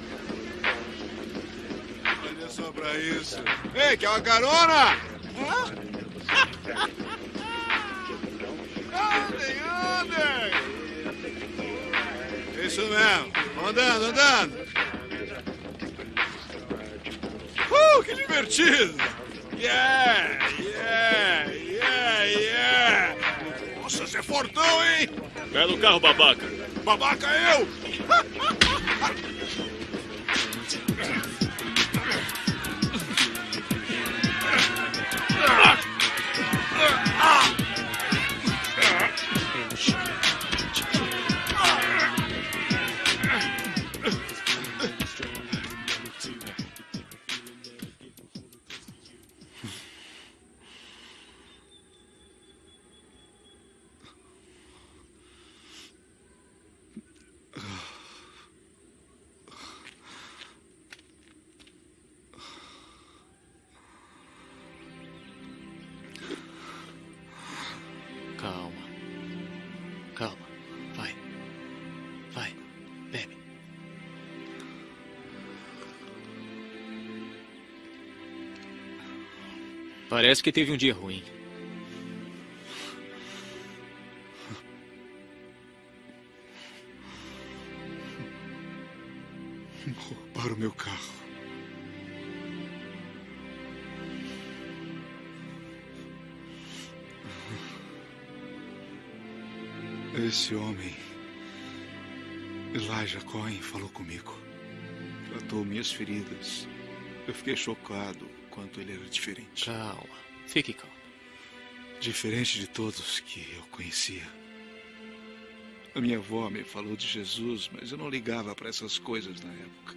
Pra isso. Ei, quer uma carona? Hã? Andem, andem! Isso mesmo. Andando, andando. Uh, que divertido! Yeah, yeah, yeah, yeah! Nossa, você é fortão, hein? Belo carro, babaca. Babaca eu! Parece que teve um dia ruim. Roubaram meu carro. Esse homem, Elijah Cohen, falou comigo. Tratou minhas feridas. Eu fiquei chocado quanto ele era diferente. Calma. Fique calmo. Diferente de todos que eu conhecia. A minha avó me falou de Jesus, mas eu não ligava para essas coisas na época.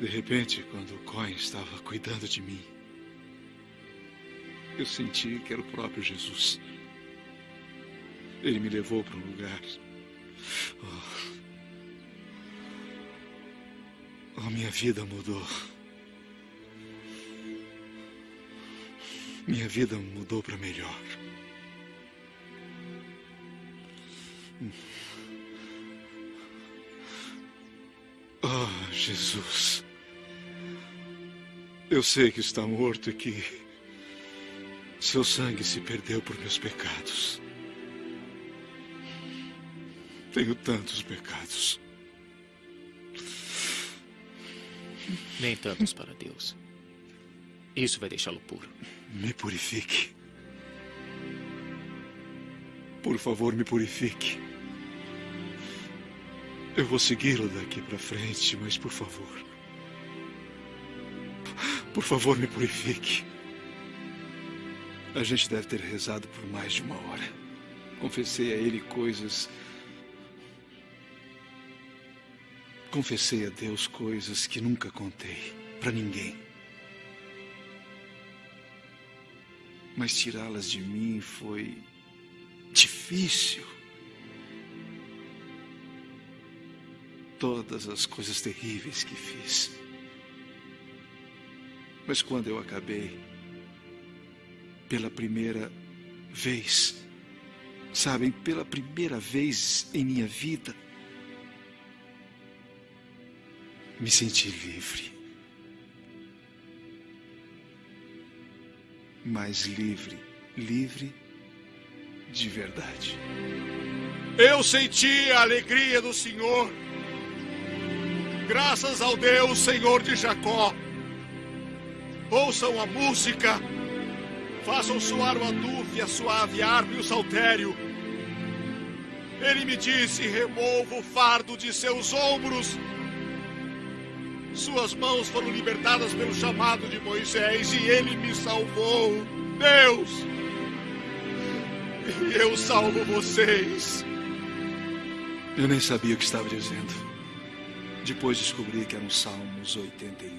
De repente, quando o Cohen estava cuidando de mim, eu senti que era o próprio Jesus. Ele me levou para um lugar. Oh. Oh, minha vida mudou. Minha vida mudou para melhor. Oh, Jesus. Eu sei que está morto e que seu sangue se perdeu por meus pecados. Tenho tantos pecados. Nem tantos para Deus. Isso vai deixá-lo puro. Me purifique. Por favor, me purifique. Eu vou segui-lo daqui para frente, mas por favor. Por favor, me purifique. A gente deve ter rezado por mais de uma hora. Confessei a ele coisas. Confessei a Deus coisas que nunca contei para ninguém. Mas tirá-las de mim foi difícil. Todas as coisas terríveis que fiz. Mas quando eu acabei, pela primeira vez, sabem, pela primeira vez em minha vida, me senti livre. Mas livre, livre de verdade. Eu senti a alegria do Senhor. Graças ao Deus, Senhor de Jacó. Ouçam a música. Façam soar o adufe, a suave harpa e o saltério. Ele me disse: remova o fardo de seus ombros. Suas mãos foram libertadas pelo chamado de Moisés e ele me salvou. Deus! Eu salvo vocês. Eu nem sabia o que estava dizendo. Depois descobri que eram Salmos 81.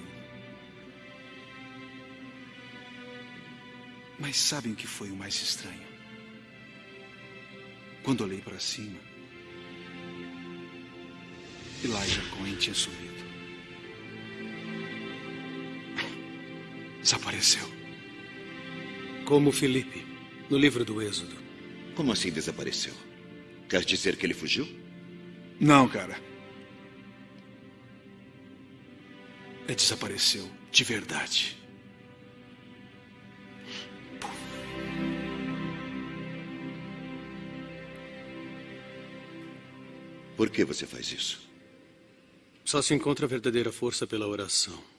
Mas sabem o que foi o mais estranho? Quando olhei para cima, Elijah Cohen tinha sumido. Desapareceu. Como Felipe, no livro do Êxodo. Como assim desapareceu? Quer dizer que ele fugiu? Não, cara. Ele desapareceu de verdade. Por que você faz isso? Só se encontra a verdadeira força pela oração.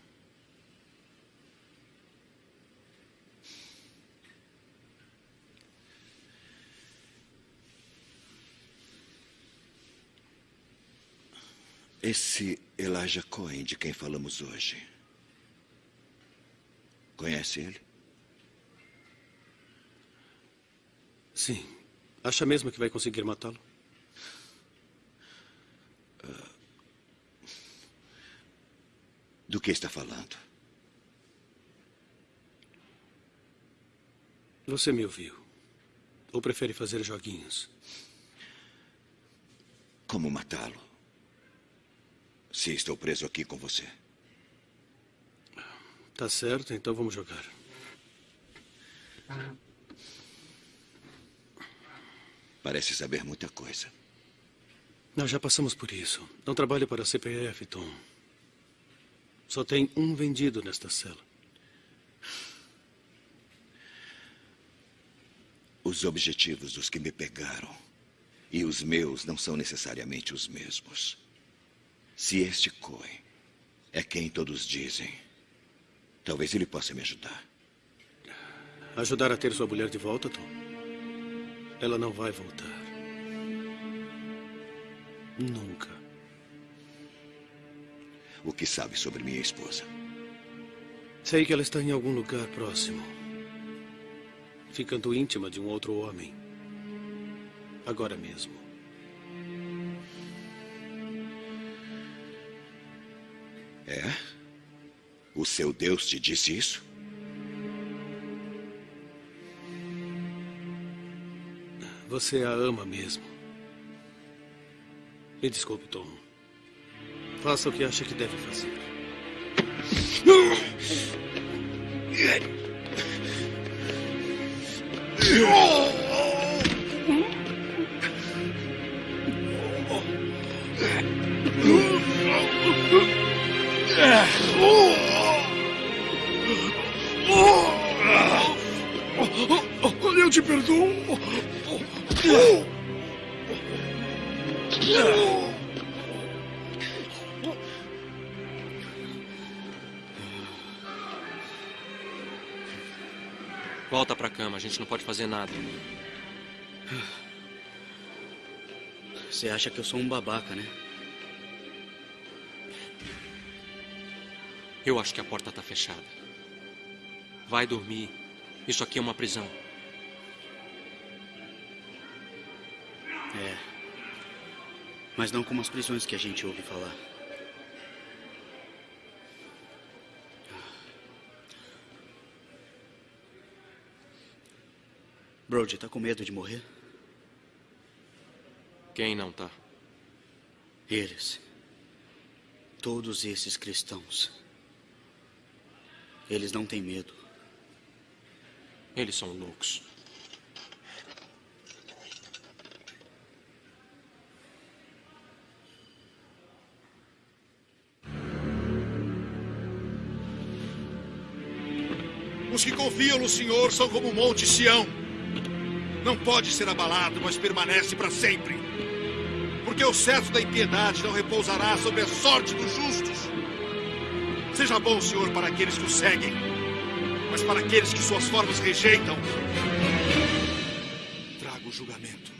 Esse Elijah Cohen de quem falamos hoje. Conhece ele? Sim. Acha mesmo que vai conseguir matá-lo? Uh, do que está falando? Você me ouviu. Ou prefere fazer joguinhos? Como matá-lo? Se estou preso aqui com você. Tá certo, então vamos jogar. Parece saber muita coisa. Nós já passamos por isso. Não trabalho para a CPF, Tom. Só tem um vendido nesta cela. Os objetivos dos que me pegaram e os meus não são necessariamente os mesmos. Se este Cohen é quem todos dizem, talvez ele possa me ajudar. Ajudar a ter sua mulher de volta, Tom? Ela não vai voltar. Nunca. O que sabe sobre minha esposa? Sei que ela está em algum lugar próximo. Ficando íntima de um outro homem. Agora mesmo. É? O seu Deus te disse isso? Você a ama mesmo. Me desculpe, Tom. Faça o que acha que deve fazer. Olha, eu te perdoo. Volta pra cama, a gente não pode fazer nada. Você acha que eu sou um babaca, né? Eu acho que a porta está fechada. Vai dormir. Isso aqui é uma prisão. É. Mas não como as prisões que a gente ouve falar. Brody, tá com medo de morrer? Quem não tá? Eles. Todos esses cristãos. Eles não têm medo. Eles são loucos. Os que confiam no Senhor são como o monte Sião. Não pode ser abalado, mas permanece para sempre. Porque o cetro da impiedade não repousará sobre a sorte dos justos. Seja bom, Senhor, para aqueles que o seguem, mas para aqueles que suas formas rejeitam, traga o julgamento.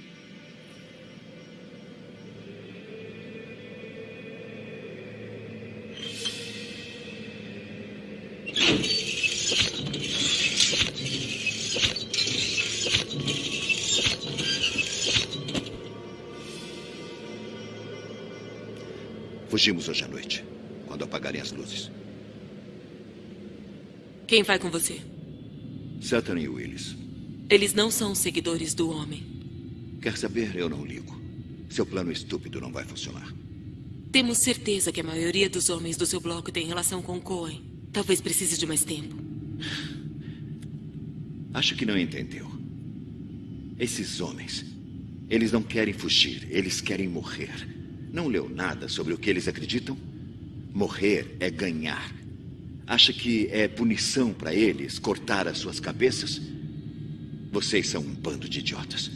Fugimos hoje à noite, quando apagarem as luzes. Quem vai com você? Satan e Willis. Eles não são seguidores do homem. Quer saber? Eu não ligo. Seu plano estúpido não vai funcionar. Temos certeza que a maioria dos homens do seu bloco tem relação com Cohen. Talvez precise de mais tempo. Acho que não entendeu. Esses homens, eles não querem fugir, eles querem morrer. Não leu nada sobre o que eles acreditam? Morrer é ganhar. Acha que é punição para eles cortar as suas cabeças? Vocês são um bando de idiotas.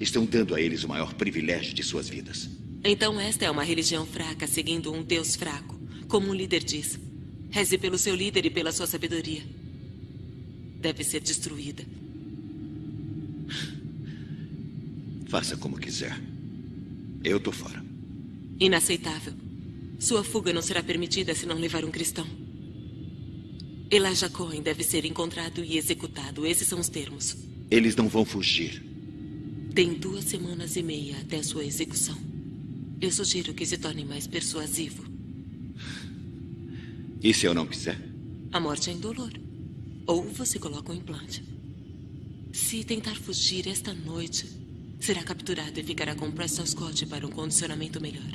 Estão dando a eles o maior privilégio de suas vidas. Então esta é uma religião fraca, seguindo um Deus fraco. Como um líder diz. Reze pelo seu líder e pela sua sabedoria. Deve ser destruída. Faça como quiser. Eu tô fora. Inaceitável. Sua fuga não será permitida se não levar um cristão. Elijah Cohen deve ser encontrado e executado. Esses são os termos. Eles não vão fugir. Tem duas semanas e meia até sua execução. Eu sugiro que se torne mais persuasivo. E se eu não quiser? A morte é indolor. Ou você coloca um implante. Se tentar fugir esta noite, será capturado e ficará com Preston Scott para um condicionamento melhor.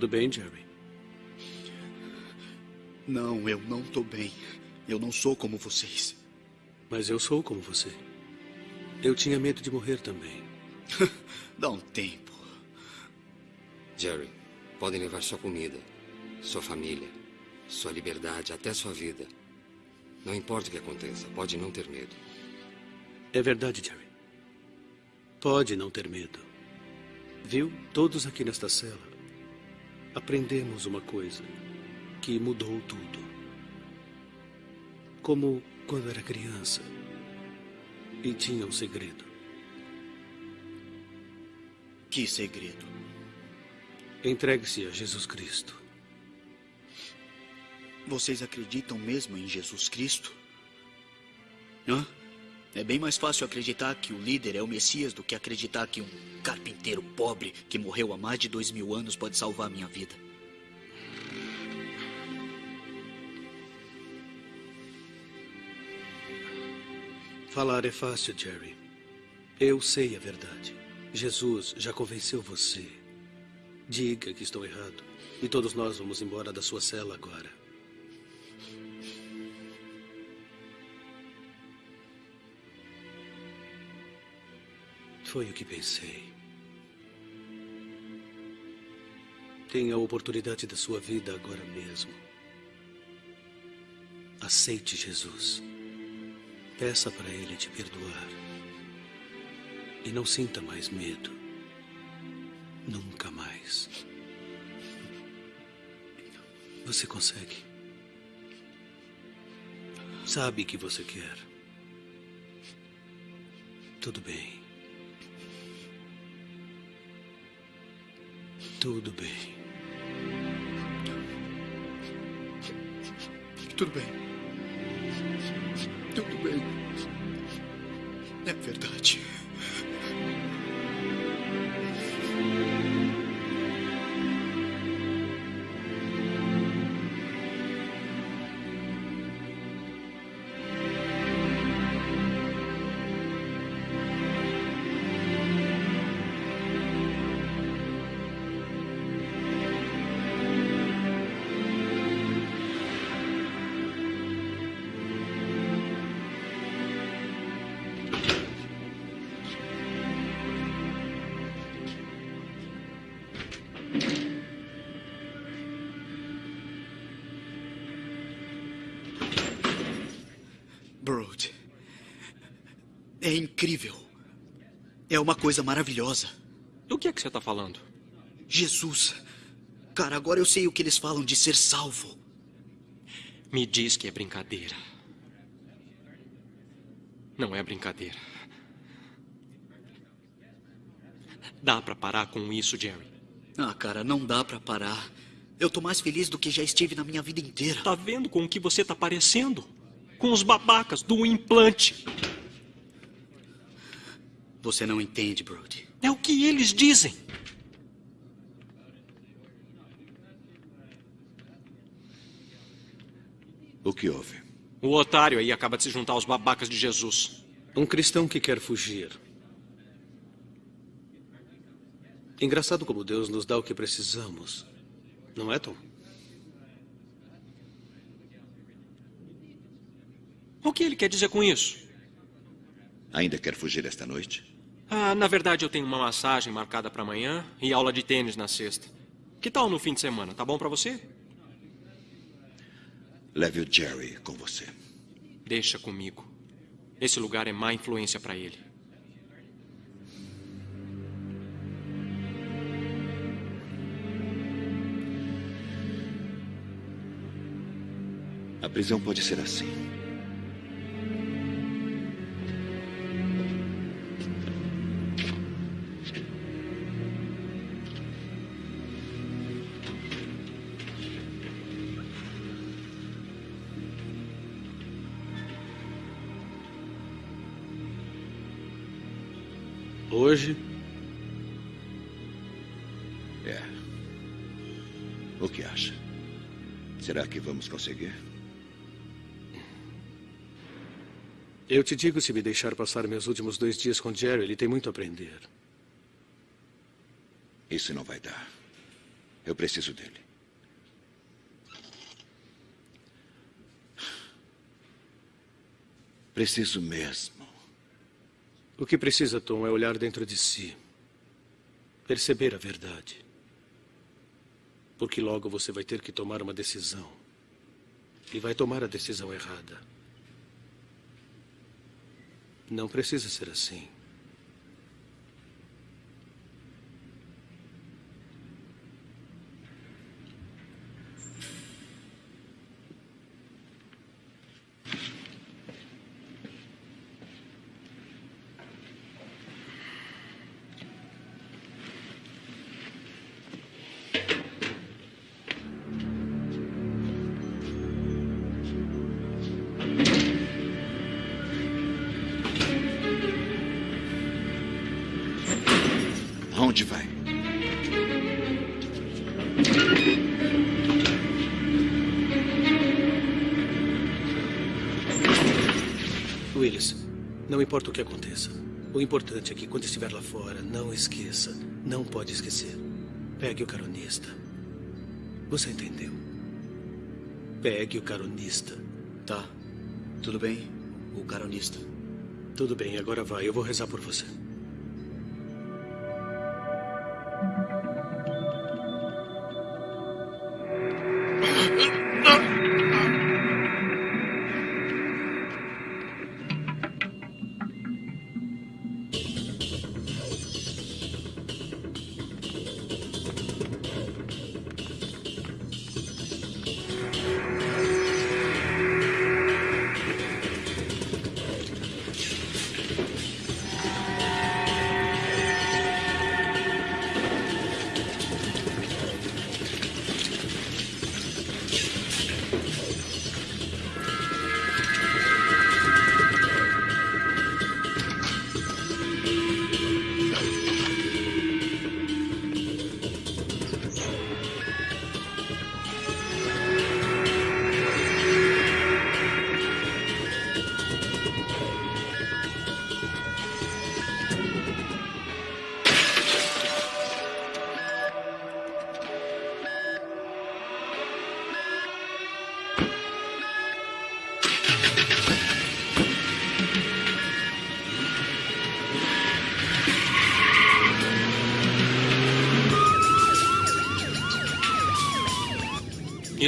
Tudo bem, Jerry? Não, eu não tô bem. Eu não sou como vocês. Mas eu sou como você. Eu tinha medo de morrer também. Dá um tempo. Jerry, podem levar sua comida, sua família, sua liberdade, até sua vida. Não importa o que aconteça, pode não ter medo. É verdade, Jerry. Pode não ter medo. Viu? Todos aqui nesta cela aprendemos uma coisa que mudou tudo. Como quando era criança e tinha um segredo. Que segredo? Entregue-se a Jesus Cristo. Vocês acreditam mesmo em Jesus Cristo? Hã? É bem mais fácil acreditar que o líder é o Messias do que acreditar que um carpinteiro pobre que morreu há mais de dois mil anos pode salvar minha vida. Falar é fácil, Jerry. Eu sei a verdade. Jesus já convenceu você. Diga que estou errado. E todos nós vamos embora da sua cela agora. Foi o que pensei. Tenha a oportunidade da sua vida agora mesmo. Aceite Jesus. Peça para Ele te perdoar. E não sinta mais medo. Nunca mais. Você consegue. Sabe que você quer. Tudo bem. Tudo bem. Tudo bem. Tudo bem. É verdade. É incrível. É uma coisa maravilhosa. Do que é que você está falando? Jesus. Cara, agora eu sei o que eles falam de ser salvo. Me diz que é brincadeira. Não é brincadeira. Dá pra parar com isso, Jerry. Ah, cara, não dá pra parar. Eu tô mais feliz do que já estive na minha vida inteira. Tá vendo com o que você tá parecendo? Com os babacas do implante. Você não entende, Brody. É o que eles dizem. O que houve? O otário aí acaba de se juntar aos babacas de Jesus. Um cristão que quer fugir. Engraçado como Deus nos dá o que precisamos. Não é, Tom? O que ele quer dizer com isso? Ainda quer fugir esta noite? Ah, na verdade, eu tenho uma massagem marcada para amanhã e aula de tênis na sexta. Que tal no fim de semana? Tá bom para você? Leve o Jerry com você. Deixa comigo. Esse lugar é má influência para ele. A prisão pode ser assim. Hoje, É. O que acha? Será que vamos conseguir? eu te digo, se me deixar passar meus últimos dois dias com Jerry, ele tem muito a aprender. Isso não vai dar. Eu preciso dele. Preciso mesmo. O que precisa, Tom, é olhar dentro de si. Perceber a verdade. Porque logo você vai ter que tomar uma decisão. E vai tomar a decisão errada. Não precisa ser assim. Não importa o que aconteça. O importante é que quando estiver lá fora, não esqueça. Não pode esquecer. Pegue o caronista. Você entendeu? Pegue o caronista. Tá. Tudo bem. O caronista. Tudo bem, agora vai. Eu vou rezar por você.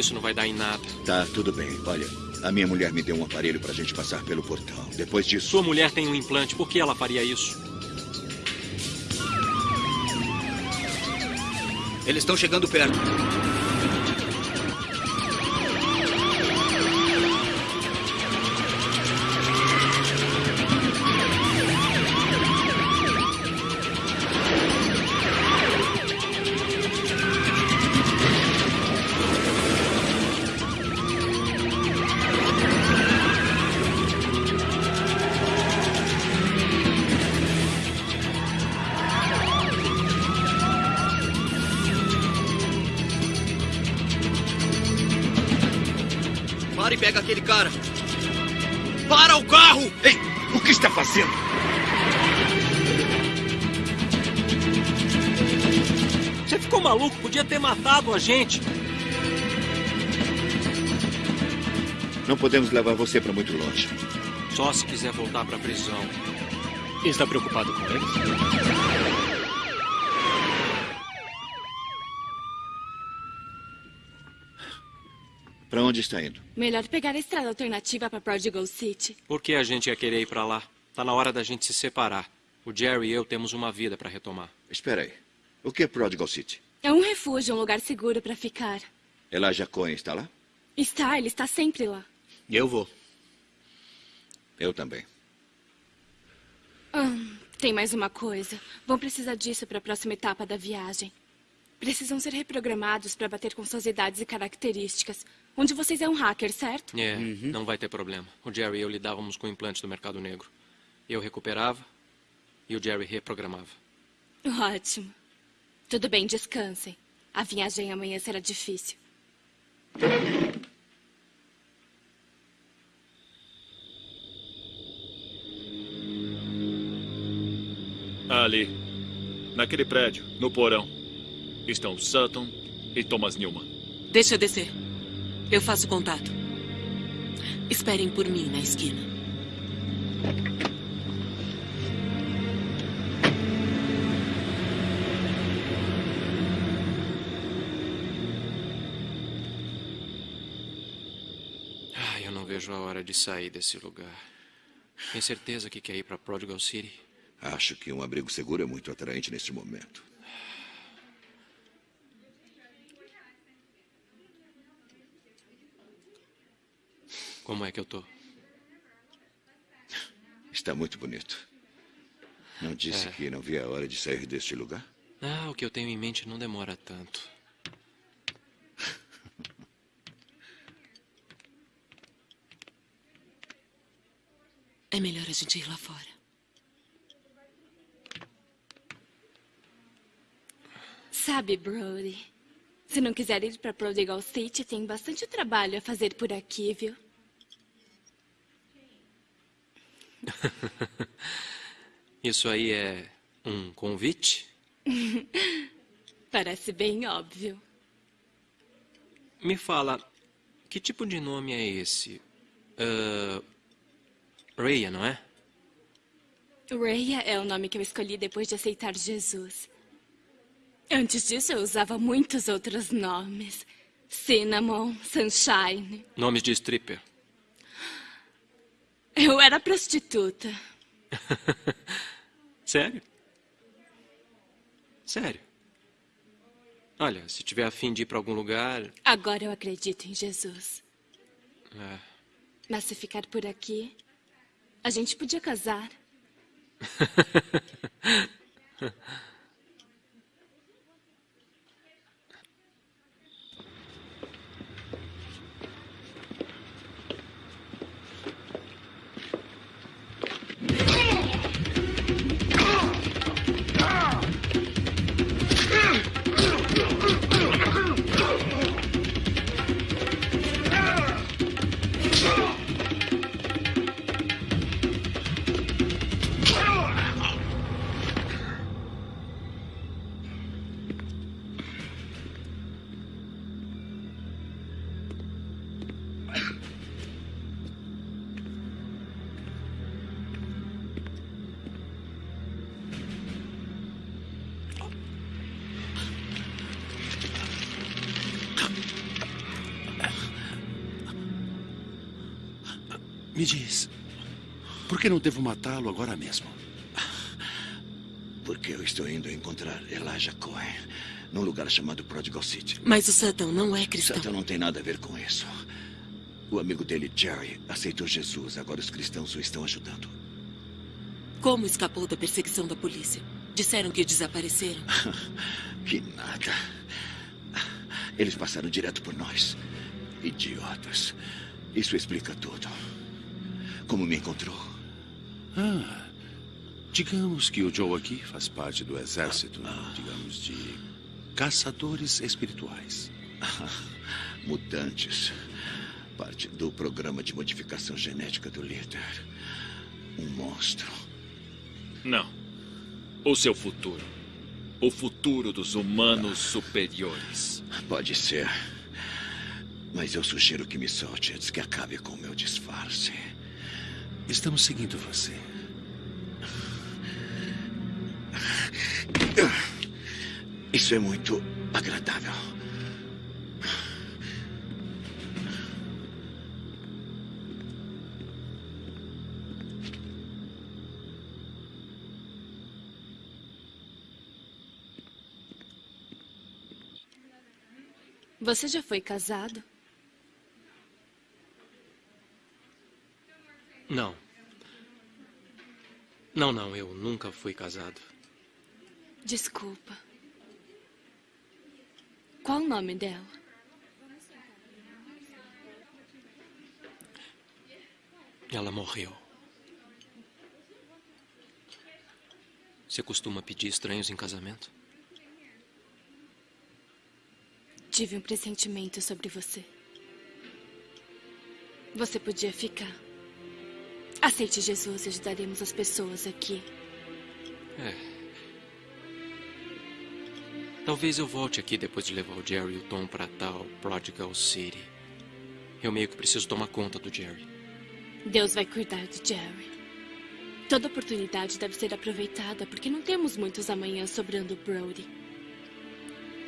Isso não vai dar em nada. Tá, tudo bem. Olha, a minha mulher me deu um aparelho pra gente passar pelo portão. Depois disso. Sua mulher tem um implante. Por que ela faria isso? Eles estão chegando perto. Podemos levar você para muito longe. Só se quiser voltar para a prisão. Está preocupado com eles? Para onde está indo? Melhor pegar a estrada alternativa para Prodigal City. Por que a gente ia querer ir para lá? Tá na hora da gente se separar. O Jerry e eu temos uma vida para retomar. Espera aí. O que é Prodigal City? É um refúgio, um lugar seguro para ficar. Elijah Cohen está lá? Está, ele está sempre lá. Eu vou. Eu também. Hum, tem mais uma coisa. Vão precisar disso para a próxima etapa da viagem. Precisam ser reprogramados para bater com suas idades e características. Um de vocês é um hacker, certo? É, não vai ter problema. O Jerry e eu lidávamos com implantes do mercado negro. Eu recuperava e o Jerry reprogramava. Ótimo. Tudo bem, descansem. A viagem amanhã será difícil. Ali, naquele prédio, no porão, estão Sutton e Thomas Newman. Deixa eu descer. Eu faço contato. Esperem por mim na esquina. Ai, eu não vejo a hora de sair desse lugar. Tem certeza que quer ir para Prodigal City? Acho que um abrigo seguro é muito atraente neste momento. Como é que eu tô? Está muito bonito. Não disse É. que não via a hora de sair deste lugar? Ah, o que eu tenho em mente não demora tanto. É melhor a gente ir lá fora. Sabe, Brody, se não quiser ir para Prodigal City, tem bastante trabalho a fazer por aqui, viu? Isso aí é um convite? Parece bem óbvio. Me fala, que tipo de nome é esse? Uh, Raya, não é? Rhea é o nome que eu escolhi depois de aceitar Jesus. Antes disso, eu usava muitos outros nomes. Cinnamon, Sunshine. Nomes de stripper. Eu era prostituta. Sério? Sério? Olha, se tiver afim de ir para algum lugar. Agora eu acredito em Jesus. é, Mas se ficar por aqui, a gente podia casar. Me diz, por que não devo matá-lo agora mesmo? Porque eu estou indo encontrar Elijah Cohen num lugar chamado Prodigal City. Mas o Sutton não é cristão. Satan não tem nada a ver com isso. O amigo dele, Jerry, aceitou Jesus. Agora os cristãos o estão ajudando. Como escapou da perseguição da polícia? Disseram que desapareceram. que nada. Eles passaram direto por nós. Idiotas. Isso explica tudo. Como me encontrou? Ah, digamos que o Joe aqui faz parte do exército, digamos, de caçadores espirituais. Mutantes. Parte do programa de modificação genética do líder. Um monstro. Não. O seu futuro. O futuro dos humanos superiores. Pode ser. Mas eu sugiro que me solte antes que acabe com o meu disfarce. Estamos seguindo você. Isso é muito agradável. Você já foi casado? Não. Não, não, eu nunca fui casado. Desculpa. Qual o nome dela? Ela morreu. Você costuma pedir estranhos em casamento? Tive um pressentimento sobre você. Você podia ficar. Aceite Jesus e ajudaremos as pessoas aqui. É. Talvez eu volte aqui depois de levar o Jerry e o Tom para tal Prodigal City. Eu meio que preciso tomar conta do Jerry. Deus vai cuidar de Jerry. Toda oportunidade deve ser aproveitada, porque não temos muitos amanhãs sobrando Brody.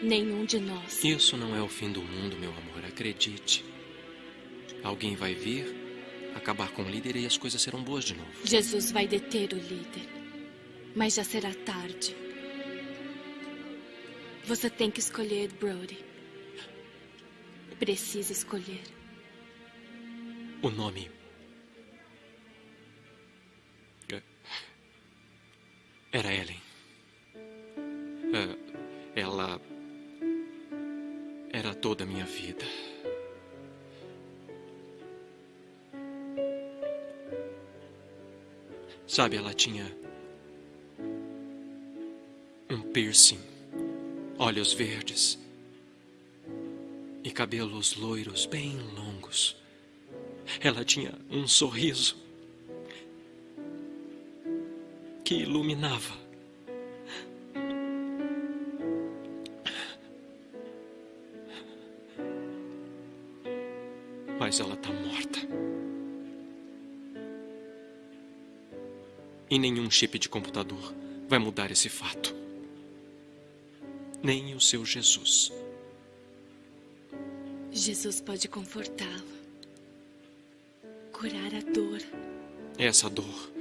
Nenhum de nós. Isso não é o fim do mundo, meu amor. Acredite. Alguém vai vir, acabar com o líder e as coisas serão boas de novo. Jesus vai deter o líder. Mas já será tarde. Você tem que escolher, Brody. Precisa escolher. O nome. Era Ellen. Sabe, ela tinha. Um piercing, olhos verdes e cabelos loiros bem longos. Ela tinha um sorriso que iluminava. Mas ela está morta. E nenhum chip de computador vai mudar esse fato. Nem o seu Jesus. Jesus pode confortá-la, curar a dor. Essa dor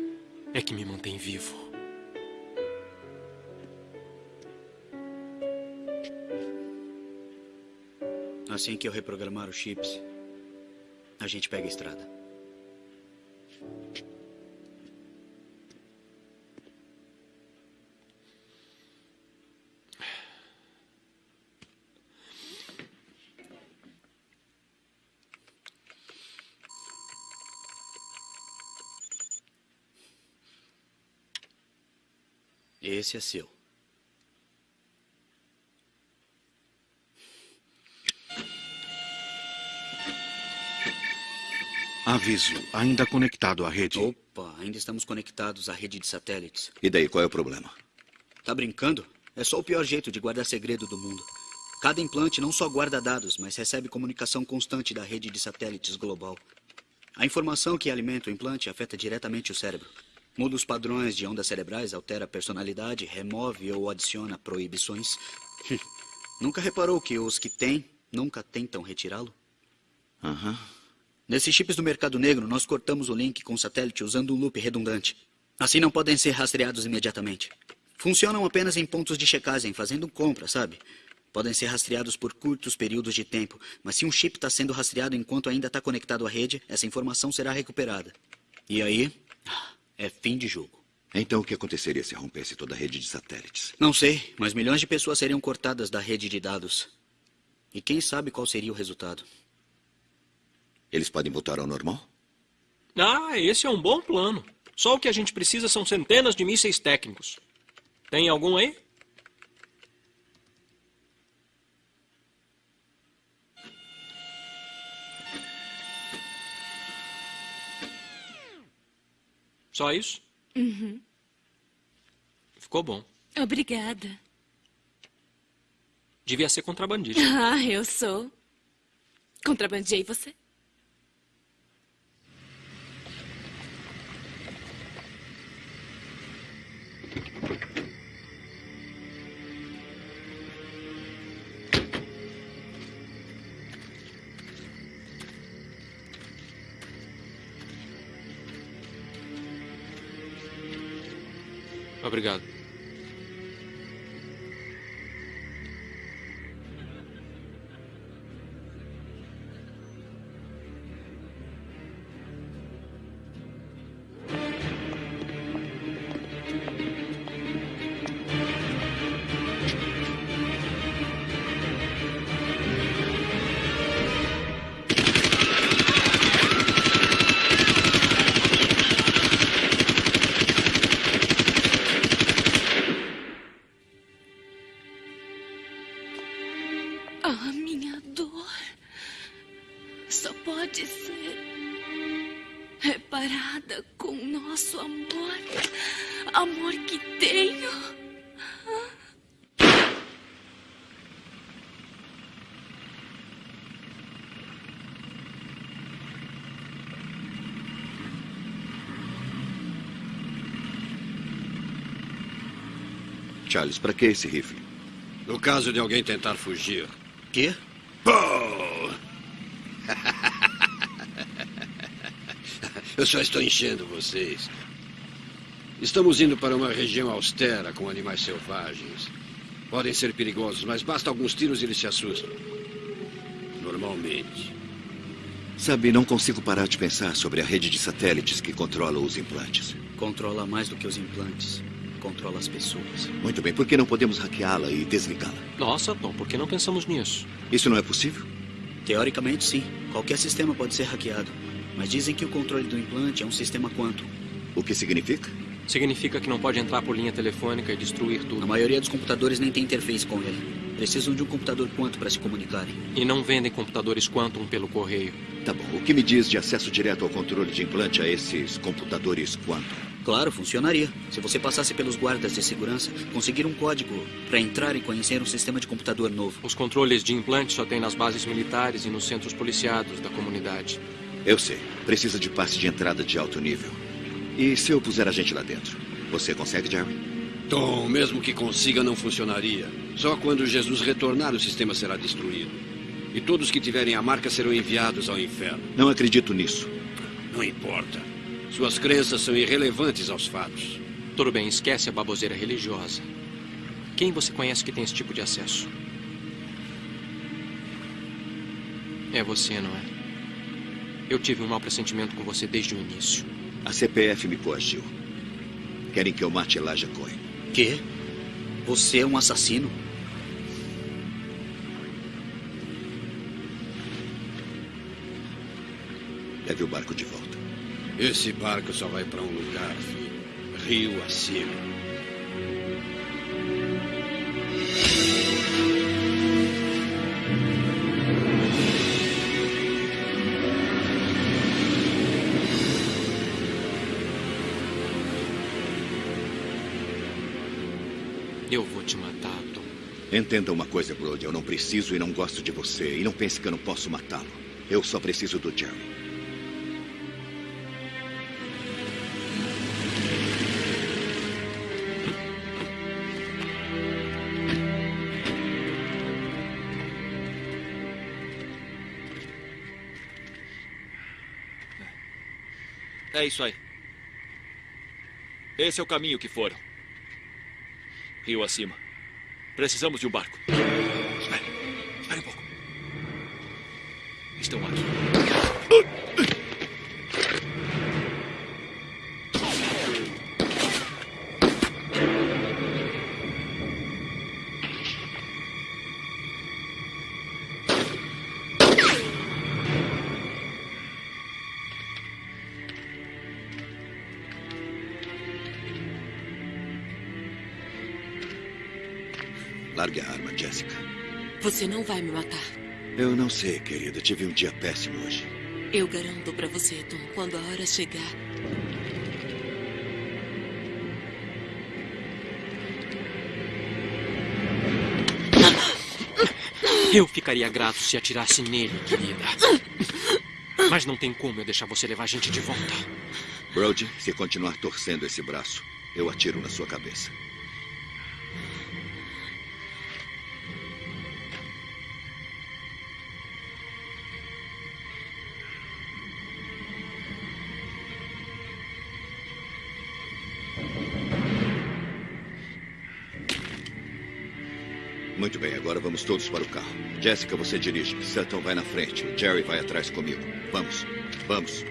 é que me mantém vivo. Assim que eu reprogramar os chips, a gente pega a estrada. Esse é seu. Aviso, ainda conectado à rede. Opa, ainda estamos conectados à rede de satélites. E daí, qual é o problema? Tá brincando? É só o pior jeito de guardar segredo do mundo. Cada implante não só guarda dados, mas recebe comunicação constante da rede de satélites global. A informação que alimenta o implante afeta diretamente o cérebro. Muda os padrões de ondas cerebrais, altera a personalidade, remove ou adiciona proibições. nunca reparou que os que têm nunca tentam retirá-lo? Aham. Uhum. Nesses chips do mercado negro, nós cortamos o link com o satélite usando um loop redundante. Assim não podem ser rastreados imediatamente. Funcionam apenas em pontos de checagem, fazendo compra, sabe? Podem ser rastreados por curtos períodos de tempo, mas se um chip está sendo rastreado enquanto ainda está conectado à rede, essa informação será recuperada. E aí, é fim de jogo. Então o que aconteceria se rompesse toda a rede de satélites? Não sei, mas milhões de pessoas seriam cortadas da rede de dados. E quem sabe qual seria o resultado? Eles podem voltar ao normal? Ah, esse é um bom plano. Só o que a gente precisa são centenas de mísseis técnicos. Tem algum aí? Só isso? Uhum. Ficou bom. Obrigada. Devia ser contrabandista. Ah, eu sou. Contrabandeei você? Obrigado. Charles, para que esse rifle? No caso de alguém tentar fugir. Quê? Eu só estou enchendo vocês. Estamos indo para uma região austera com animais selvagens. Podem ser perigosos, mas basta alguns tiros e eles se assustam. Normalmente. Sabe, não consigo parar de pensar sobre a rede de satélites que controla os implantes. Controla mais do que os implantes. Controla as pessoas. Muito bem, por que não podemos hackeá-la e desligá-la? Nossa, Tom, por que não pensamos nisso? Isso não é possível? Teoricamente, sim. Qualquer sistema pode ser hackeado. Mas dizem que o controle do implante é um sistema quantum. O que significa? Significa que não pode entrar por linha telefônica e destruir tudo. A maioria dos computadores nem tem interface com ele. Precisam de um computador quantum para se comunicarem. E não vendem computadores quantum pelo correio. Tá bom. O que me diz de acesso direto ao controle de implante a esses computadores quantum? Claro, funcionaria. Se você passasse pelos guardas de segurança, conseguir um código para entrar e conhecer um sistema de computador novo. Os controles de implante só tem nas bases militares e nos centros policiados da comunidade. Eu sei. Precisa de passe de entrada de alto nível. E se eu puser a gente lá dentro? Você consegue, Jerry? Tom, mesmo que consiga, não funcionaria. Só quando Jesus retornar, o sistema será destruído. E todos que tiverem a marca serão enviados ao inferno. Não acredito nisso. Não importa. Suas crenças são irrelevantes aos fatos. Tudo bem, esquece a baboseira religiosa. Quem você conhece que tem esse tipo de acesso? É você, não é? Eu tive um mau pressentimento com você desde o início. A CPF me coagiu. Querem que eu mate Elijah Cohen. Quê? Você é um assassino? Leve o barco de volta. Esse barco só vai para um lugar, filho. Rio acima. Eu vou te matar, Tom. Entenda uma coisa, Brody. Eu não preciso e não gosto de você. E não pense que eu não posso matá-lo. Eu só preciso do Jerry. É isso aí. Esse é o caminho que foram. Rio acima. Precisamos de um barco. Espere. Espere um pouco. Estão aqui. Você não vai me matar. Eu não sei, querida. Tive um dia péssimo hoje. Eu garanto pra você, Tom, quando a hora chegar. Eu ficaria grato se atirasse nele, querida. Mas não tem como eu deixar você levar a gente de volta. Brody, se continuar torcendo esse braço, eu atiro na sua cabeça. Muito bem, agora vamos todos para o carro. Jessica, você dirige. Sutton vai na frente. Jerry vai atrás comigo. Vamos, vamos.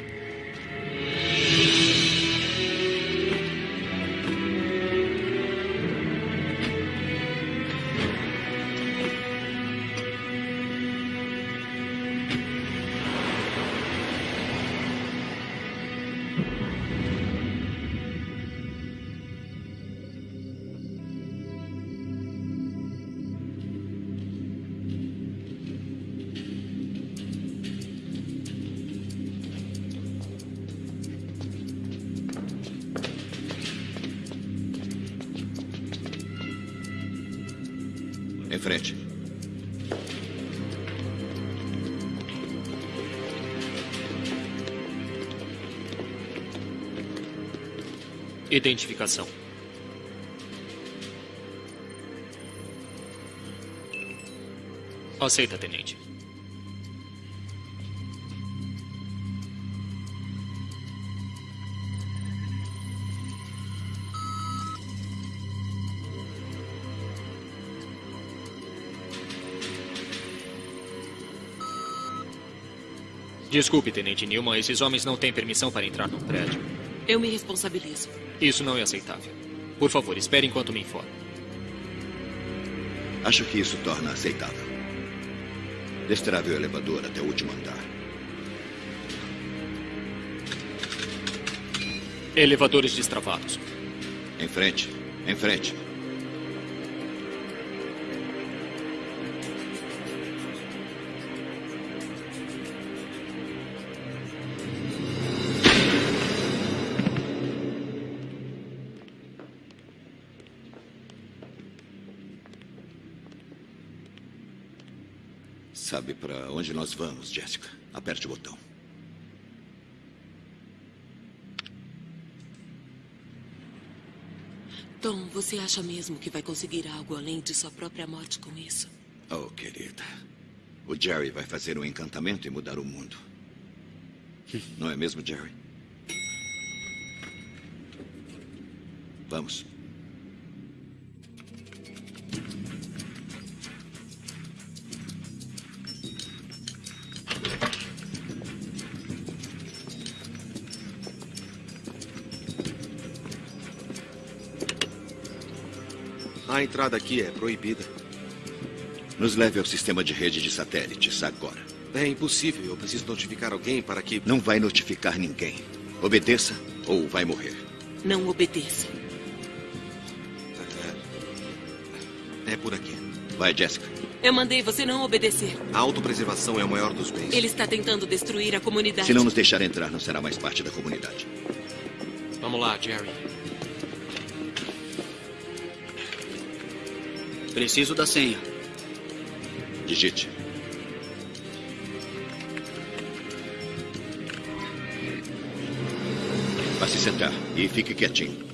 Identificação. Aceita, tenente. Desculpe, Tenente Newman, esses homens não têm permissão para entrar no prédio. Eu me responsabilizo. Isso não é aceitável. Por favor, espere enquanto me informo. Acho que isso torna aceitável. Destrave o elevador até o último andar. Elevadores destravados. Em frente, em frente. Onde nós vamos, Jessica? Aperte o botão. Tom, você acha mesmo que vai conseguir algo além de sua própria morte com isso? Oh, querida. O Jerry vai fazer um encantamento e mudar o mundo. Não é mesmo, Jerry? Vamos. Entrada aqui é proibida. Nos leve ao sistema de rede de satélites agora. É impossível. Eu preciso notificar alguém para que. Não vai notificar ninguém. Obedeça ou vai morrer. Não obedeça. É por aqui. Vai, Jessica. Eu mandei você não obedecer. A autopreservação é o maior dos bens. Ele está tentando destruir a comunidade. Se não nos deixar entrar, não será mais parte da comunidade. Vamos lá, Jerry. Preciso da senha. Digite. Vá se sentar e fique quietinho.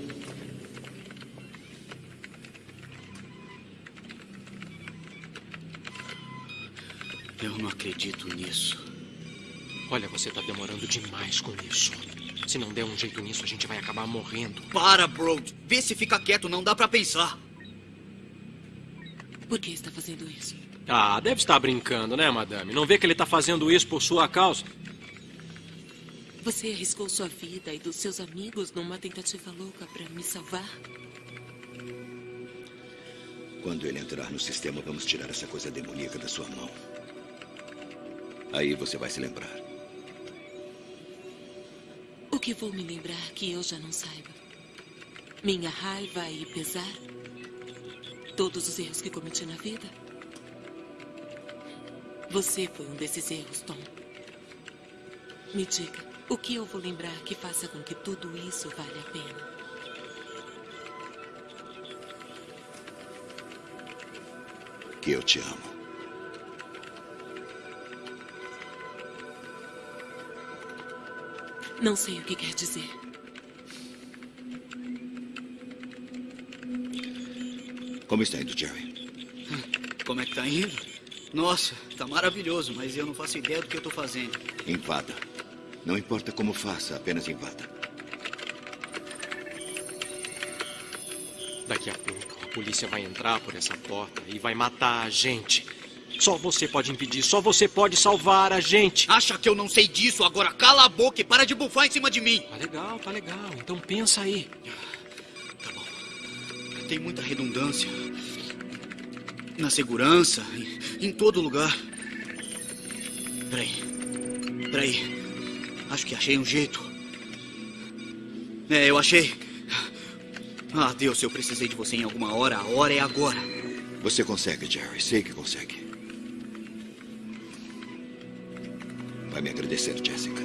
Eu não acredito nisso. Olha, você está demorando demais com isso. Se não der um jeito nisso, a gente vai acabar morrendo. Para, bro. Vê se fica quieto, não dá pra pensar. Por que está fazendo isso? Ah, deve estar brincando, né, madame? Não vê que ele está fazendo isso por sua causa? Você arriscou sua vida e dos seus amigos numa tentativa louca para me salvar? Quando ele entrar no sistema, vamos tirar essa coisa demoníaca da sua mão. Aí você vai se lembrar. O que vou me lembrar que eu já não saiba? Minha raiva e pesar? todos os erros que cometi na vida. Você foi um desses erros, Tom. Me diga, o que eu vou lembrar que faça com que tudo isso valha a pena? Que eu te amo. Não sei o que quer dizer. Como está indo, Jerry? Como é que tá indo? Nossa, tá maravilhoso, mas eu não faço ideia do que eu tô fazendo. Invada. Não importa como faça, apenas invada. Daqui a pouco, a polícia vai entrar por essa porta e vai matar a gente. Só você pode impedir, só você pode salvar a gente. Acha que eu não sei disso? Agora cala a boca e para de bufar em cima de mim. Tá legal, tá legal. Então pensa aí. Tem muita redundância. Na segurança, em, em todo lugar. Peraí. Peraí. Acho que achei um jeito. É, eu achei. Ah, Deus, eu precisei de você em alguma hora. A hora é agora. Você consegue, Jerry. Sei que consegue. Vai me agradecer, Jessica.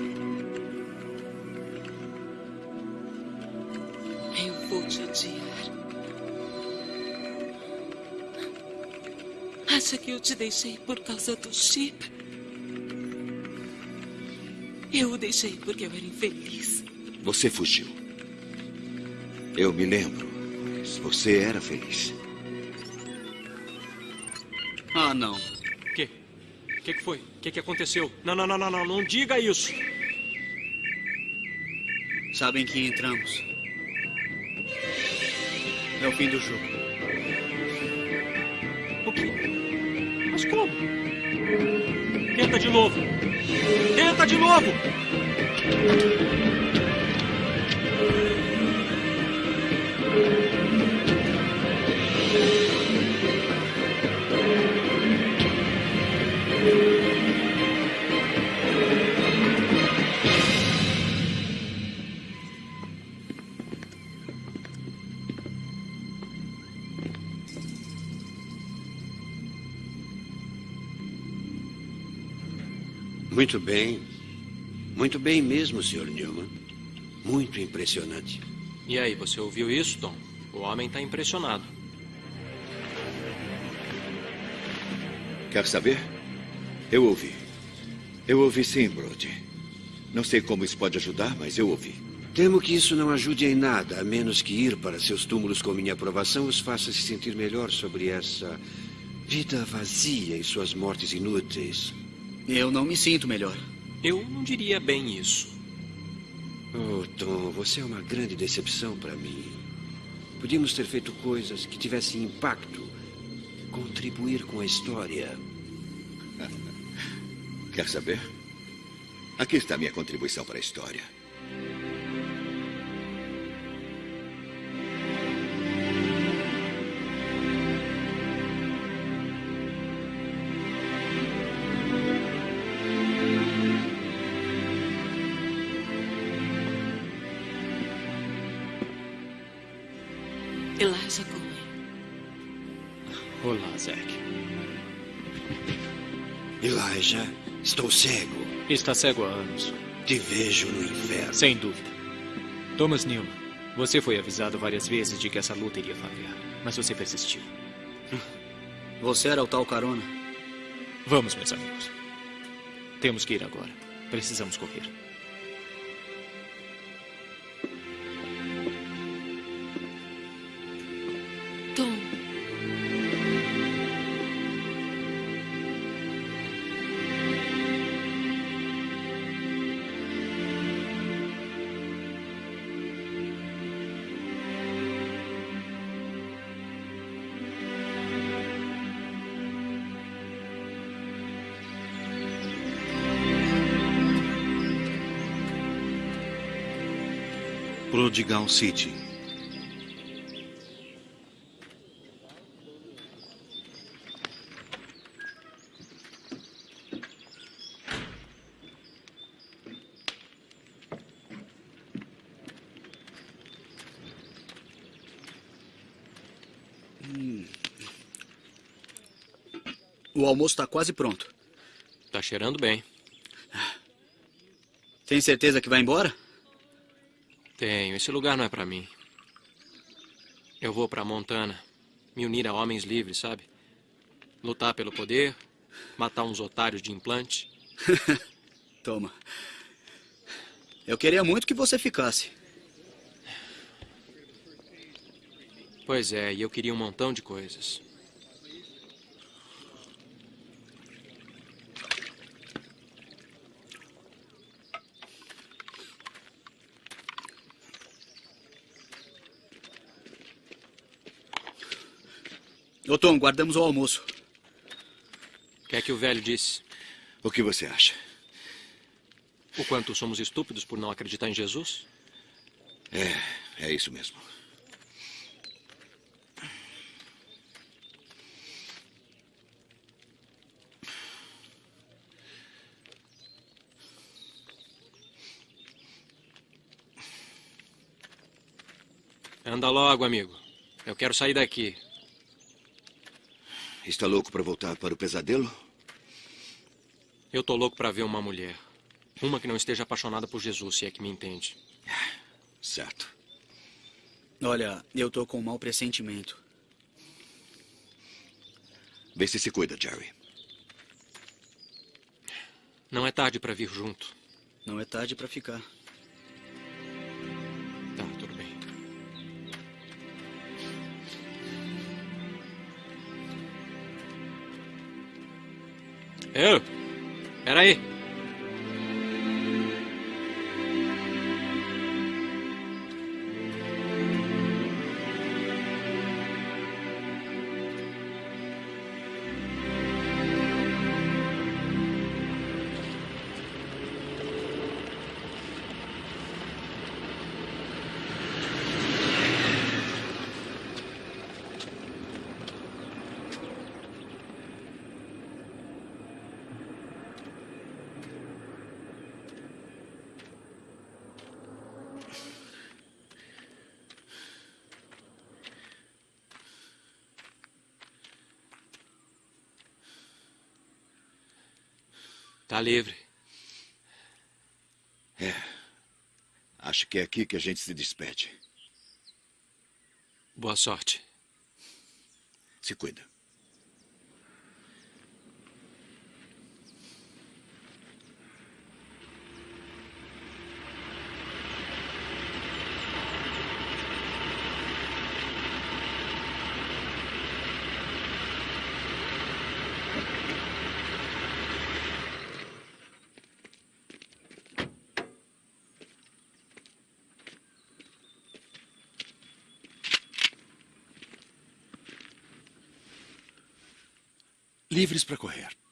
Acha que eu te deixei por causa do chip? Eu o deixei porque eu era infeliz. Você fugiu. Eu me lembro. Mas você era feliz. Ah, não. O quê? O que, que foi? O que, que aconteceu? Não, não, não, não, não. Não diga isso. Sabem que entramos. É o fim do jogo. Tenta de novo. Tenta de novo. Muito bem. Muito bem mesmo, Sr. Newman. Muito impressionante. E aí, você ouviu isso, Tom? O homem está impressionado. Quer saber? Eu ouvi. Eu ouvi sim, Brody. Não sei como isso pode ajudar, mas eu ouvi. Temo que isso não ajude em nada, a menos que ir para seus túmulos com minha aprovação os faça se sentir melhor sobre essa vida vazia e suas mortes inúteis. Eu não me sinto melhor. Eu não diria bem isso. Oh, Tom, você é uma grande decepção para mim. Podíamos ter feito coisas que tivessem impacto, contribuir com a história. Quer saber? Aqui está a minha contribuição para a história. Estou cego. Está cego há anos. Te vejo no inferno. Sem dúvida. Thomas Newman, você foi avisado várias vezes de que essa luta iria falhar, mas você persistiu. Você era o tal carona? Vamos, meus amigos. Temos que ir agora. Precisamos correr. Prodigal City. Hum. O almoço está quase pronto. Tá cheirando bem. Tem certeza que vai embora? Tenho. Esse lugar não é para mim. Eu vou para Montana, me unir a homens livres, sabe? Lutar pelo poder, matar uns otários de implante. Toma. Eu queria muito que você ficasse. Pois é, e eu queria um montão de coisas. Ô Tom, guardamos o almoço. O que é que o velho disse? O que você acha? O quanto somos estúpidos por não acreditar em Jesus? É, é isso mesmo. Anda logo, amigo. Eu quero sair daqui. Está louco para voltar para o pesadelo? Eu tô louco para ver uma mulher. Uma que não esteja apaixonada por Jesus, se é que me entende. Certo. Olha, eu tô com um mau pressentimento. Vê se se cuida, Jerry. Não é tarde para vir junto. Não é tarde para ficar. Eu? Peraí. Tá livre. É. Acho que é aqui que a gente se despede. Boa sorte. Se cuida. Livres para correr.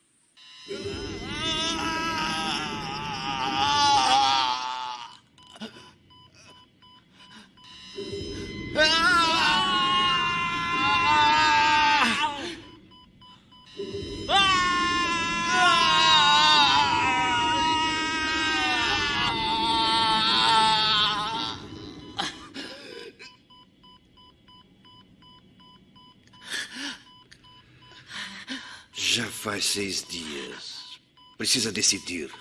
Já faz seis dias. Precisa decidir.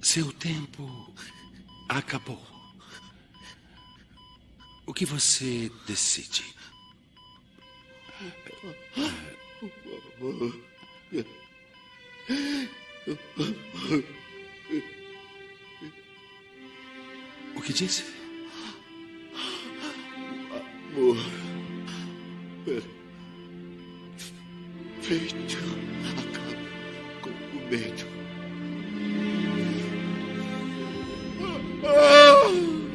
Seu tempo acabou. O que você decide? O que disse? Amor. Perfeito. Acaba com o medo. Ah,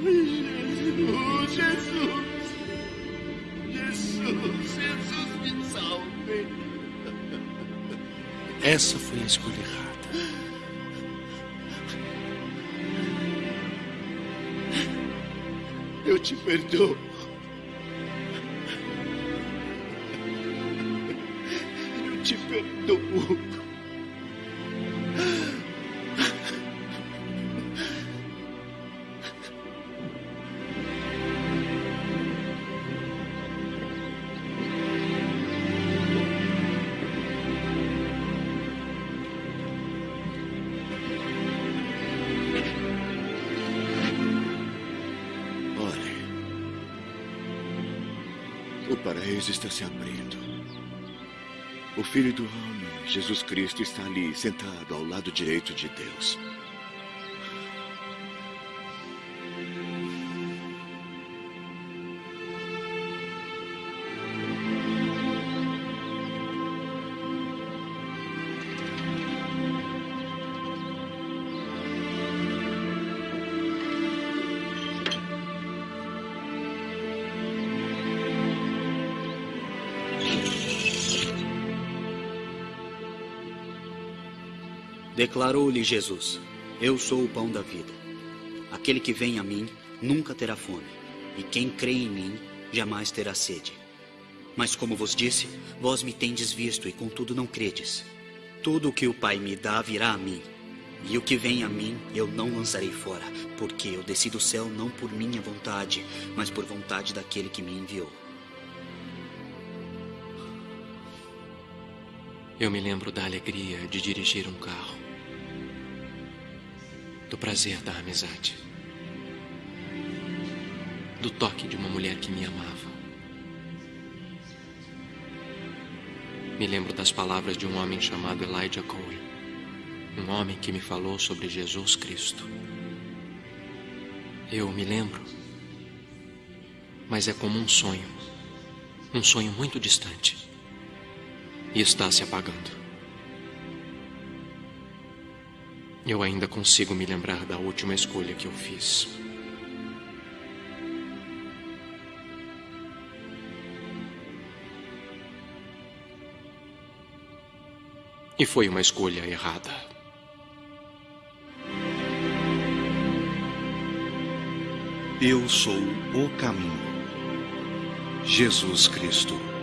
Jesus, Jesus. Jesus, Jesus, me salve. Essa foi a escolha errada. Eu te perdoo. Olhe. O paraíso está se abrindo. O Filho do Homem, Jesus Cristo, está ali, sentado ao lado direito de Deus. Declarou-lhe Jesus: Eu sou o pão da vida. Aquele que vem a mim nunca terá fome, e quem crê em mim jamais terá sede. Mas como vos disse, vós me tendes visto e contudo não credes. Tudo o que o Pai me dá virá a mim, e o que vem a mim eu não lançarei fora, porque eu desci do céu não por minha vontade, mas por vontade daquele que me enviou. Eu me lembro da alegria de dirigir um carro, do prazer da amizade, do toque de uma mulher que me amava. Me lembro das palavras de um homem chamado Elijah Cohen, um homem que me falou sobre Jesus Cristo. Eu me lembro, mas é como um sonho, um sonho muito distante e está se apagando. Eu ainda consigo me lembrar da última escolha que eu fiz. E foi uma escolha errada. Eu sou o caminho. Jesus Cristo.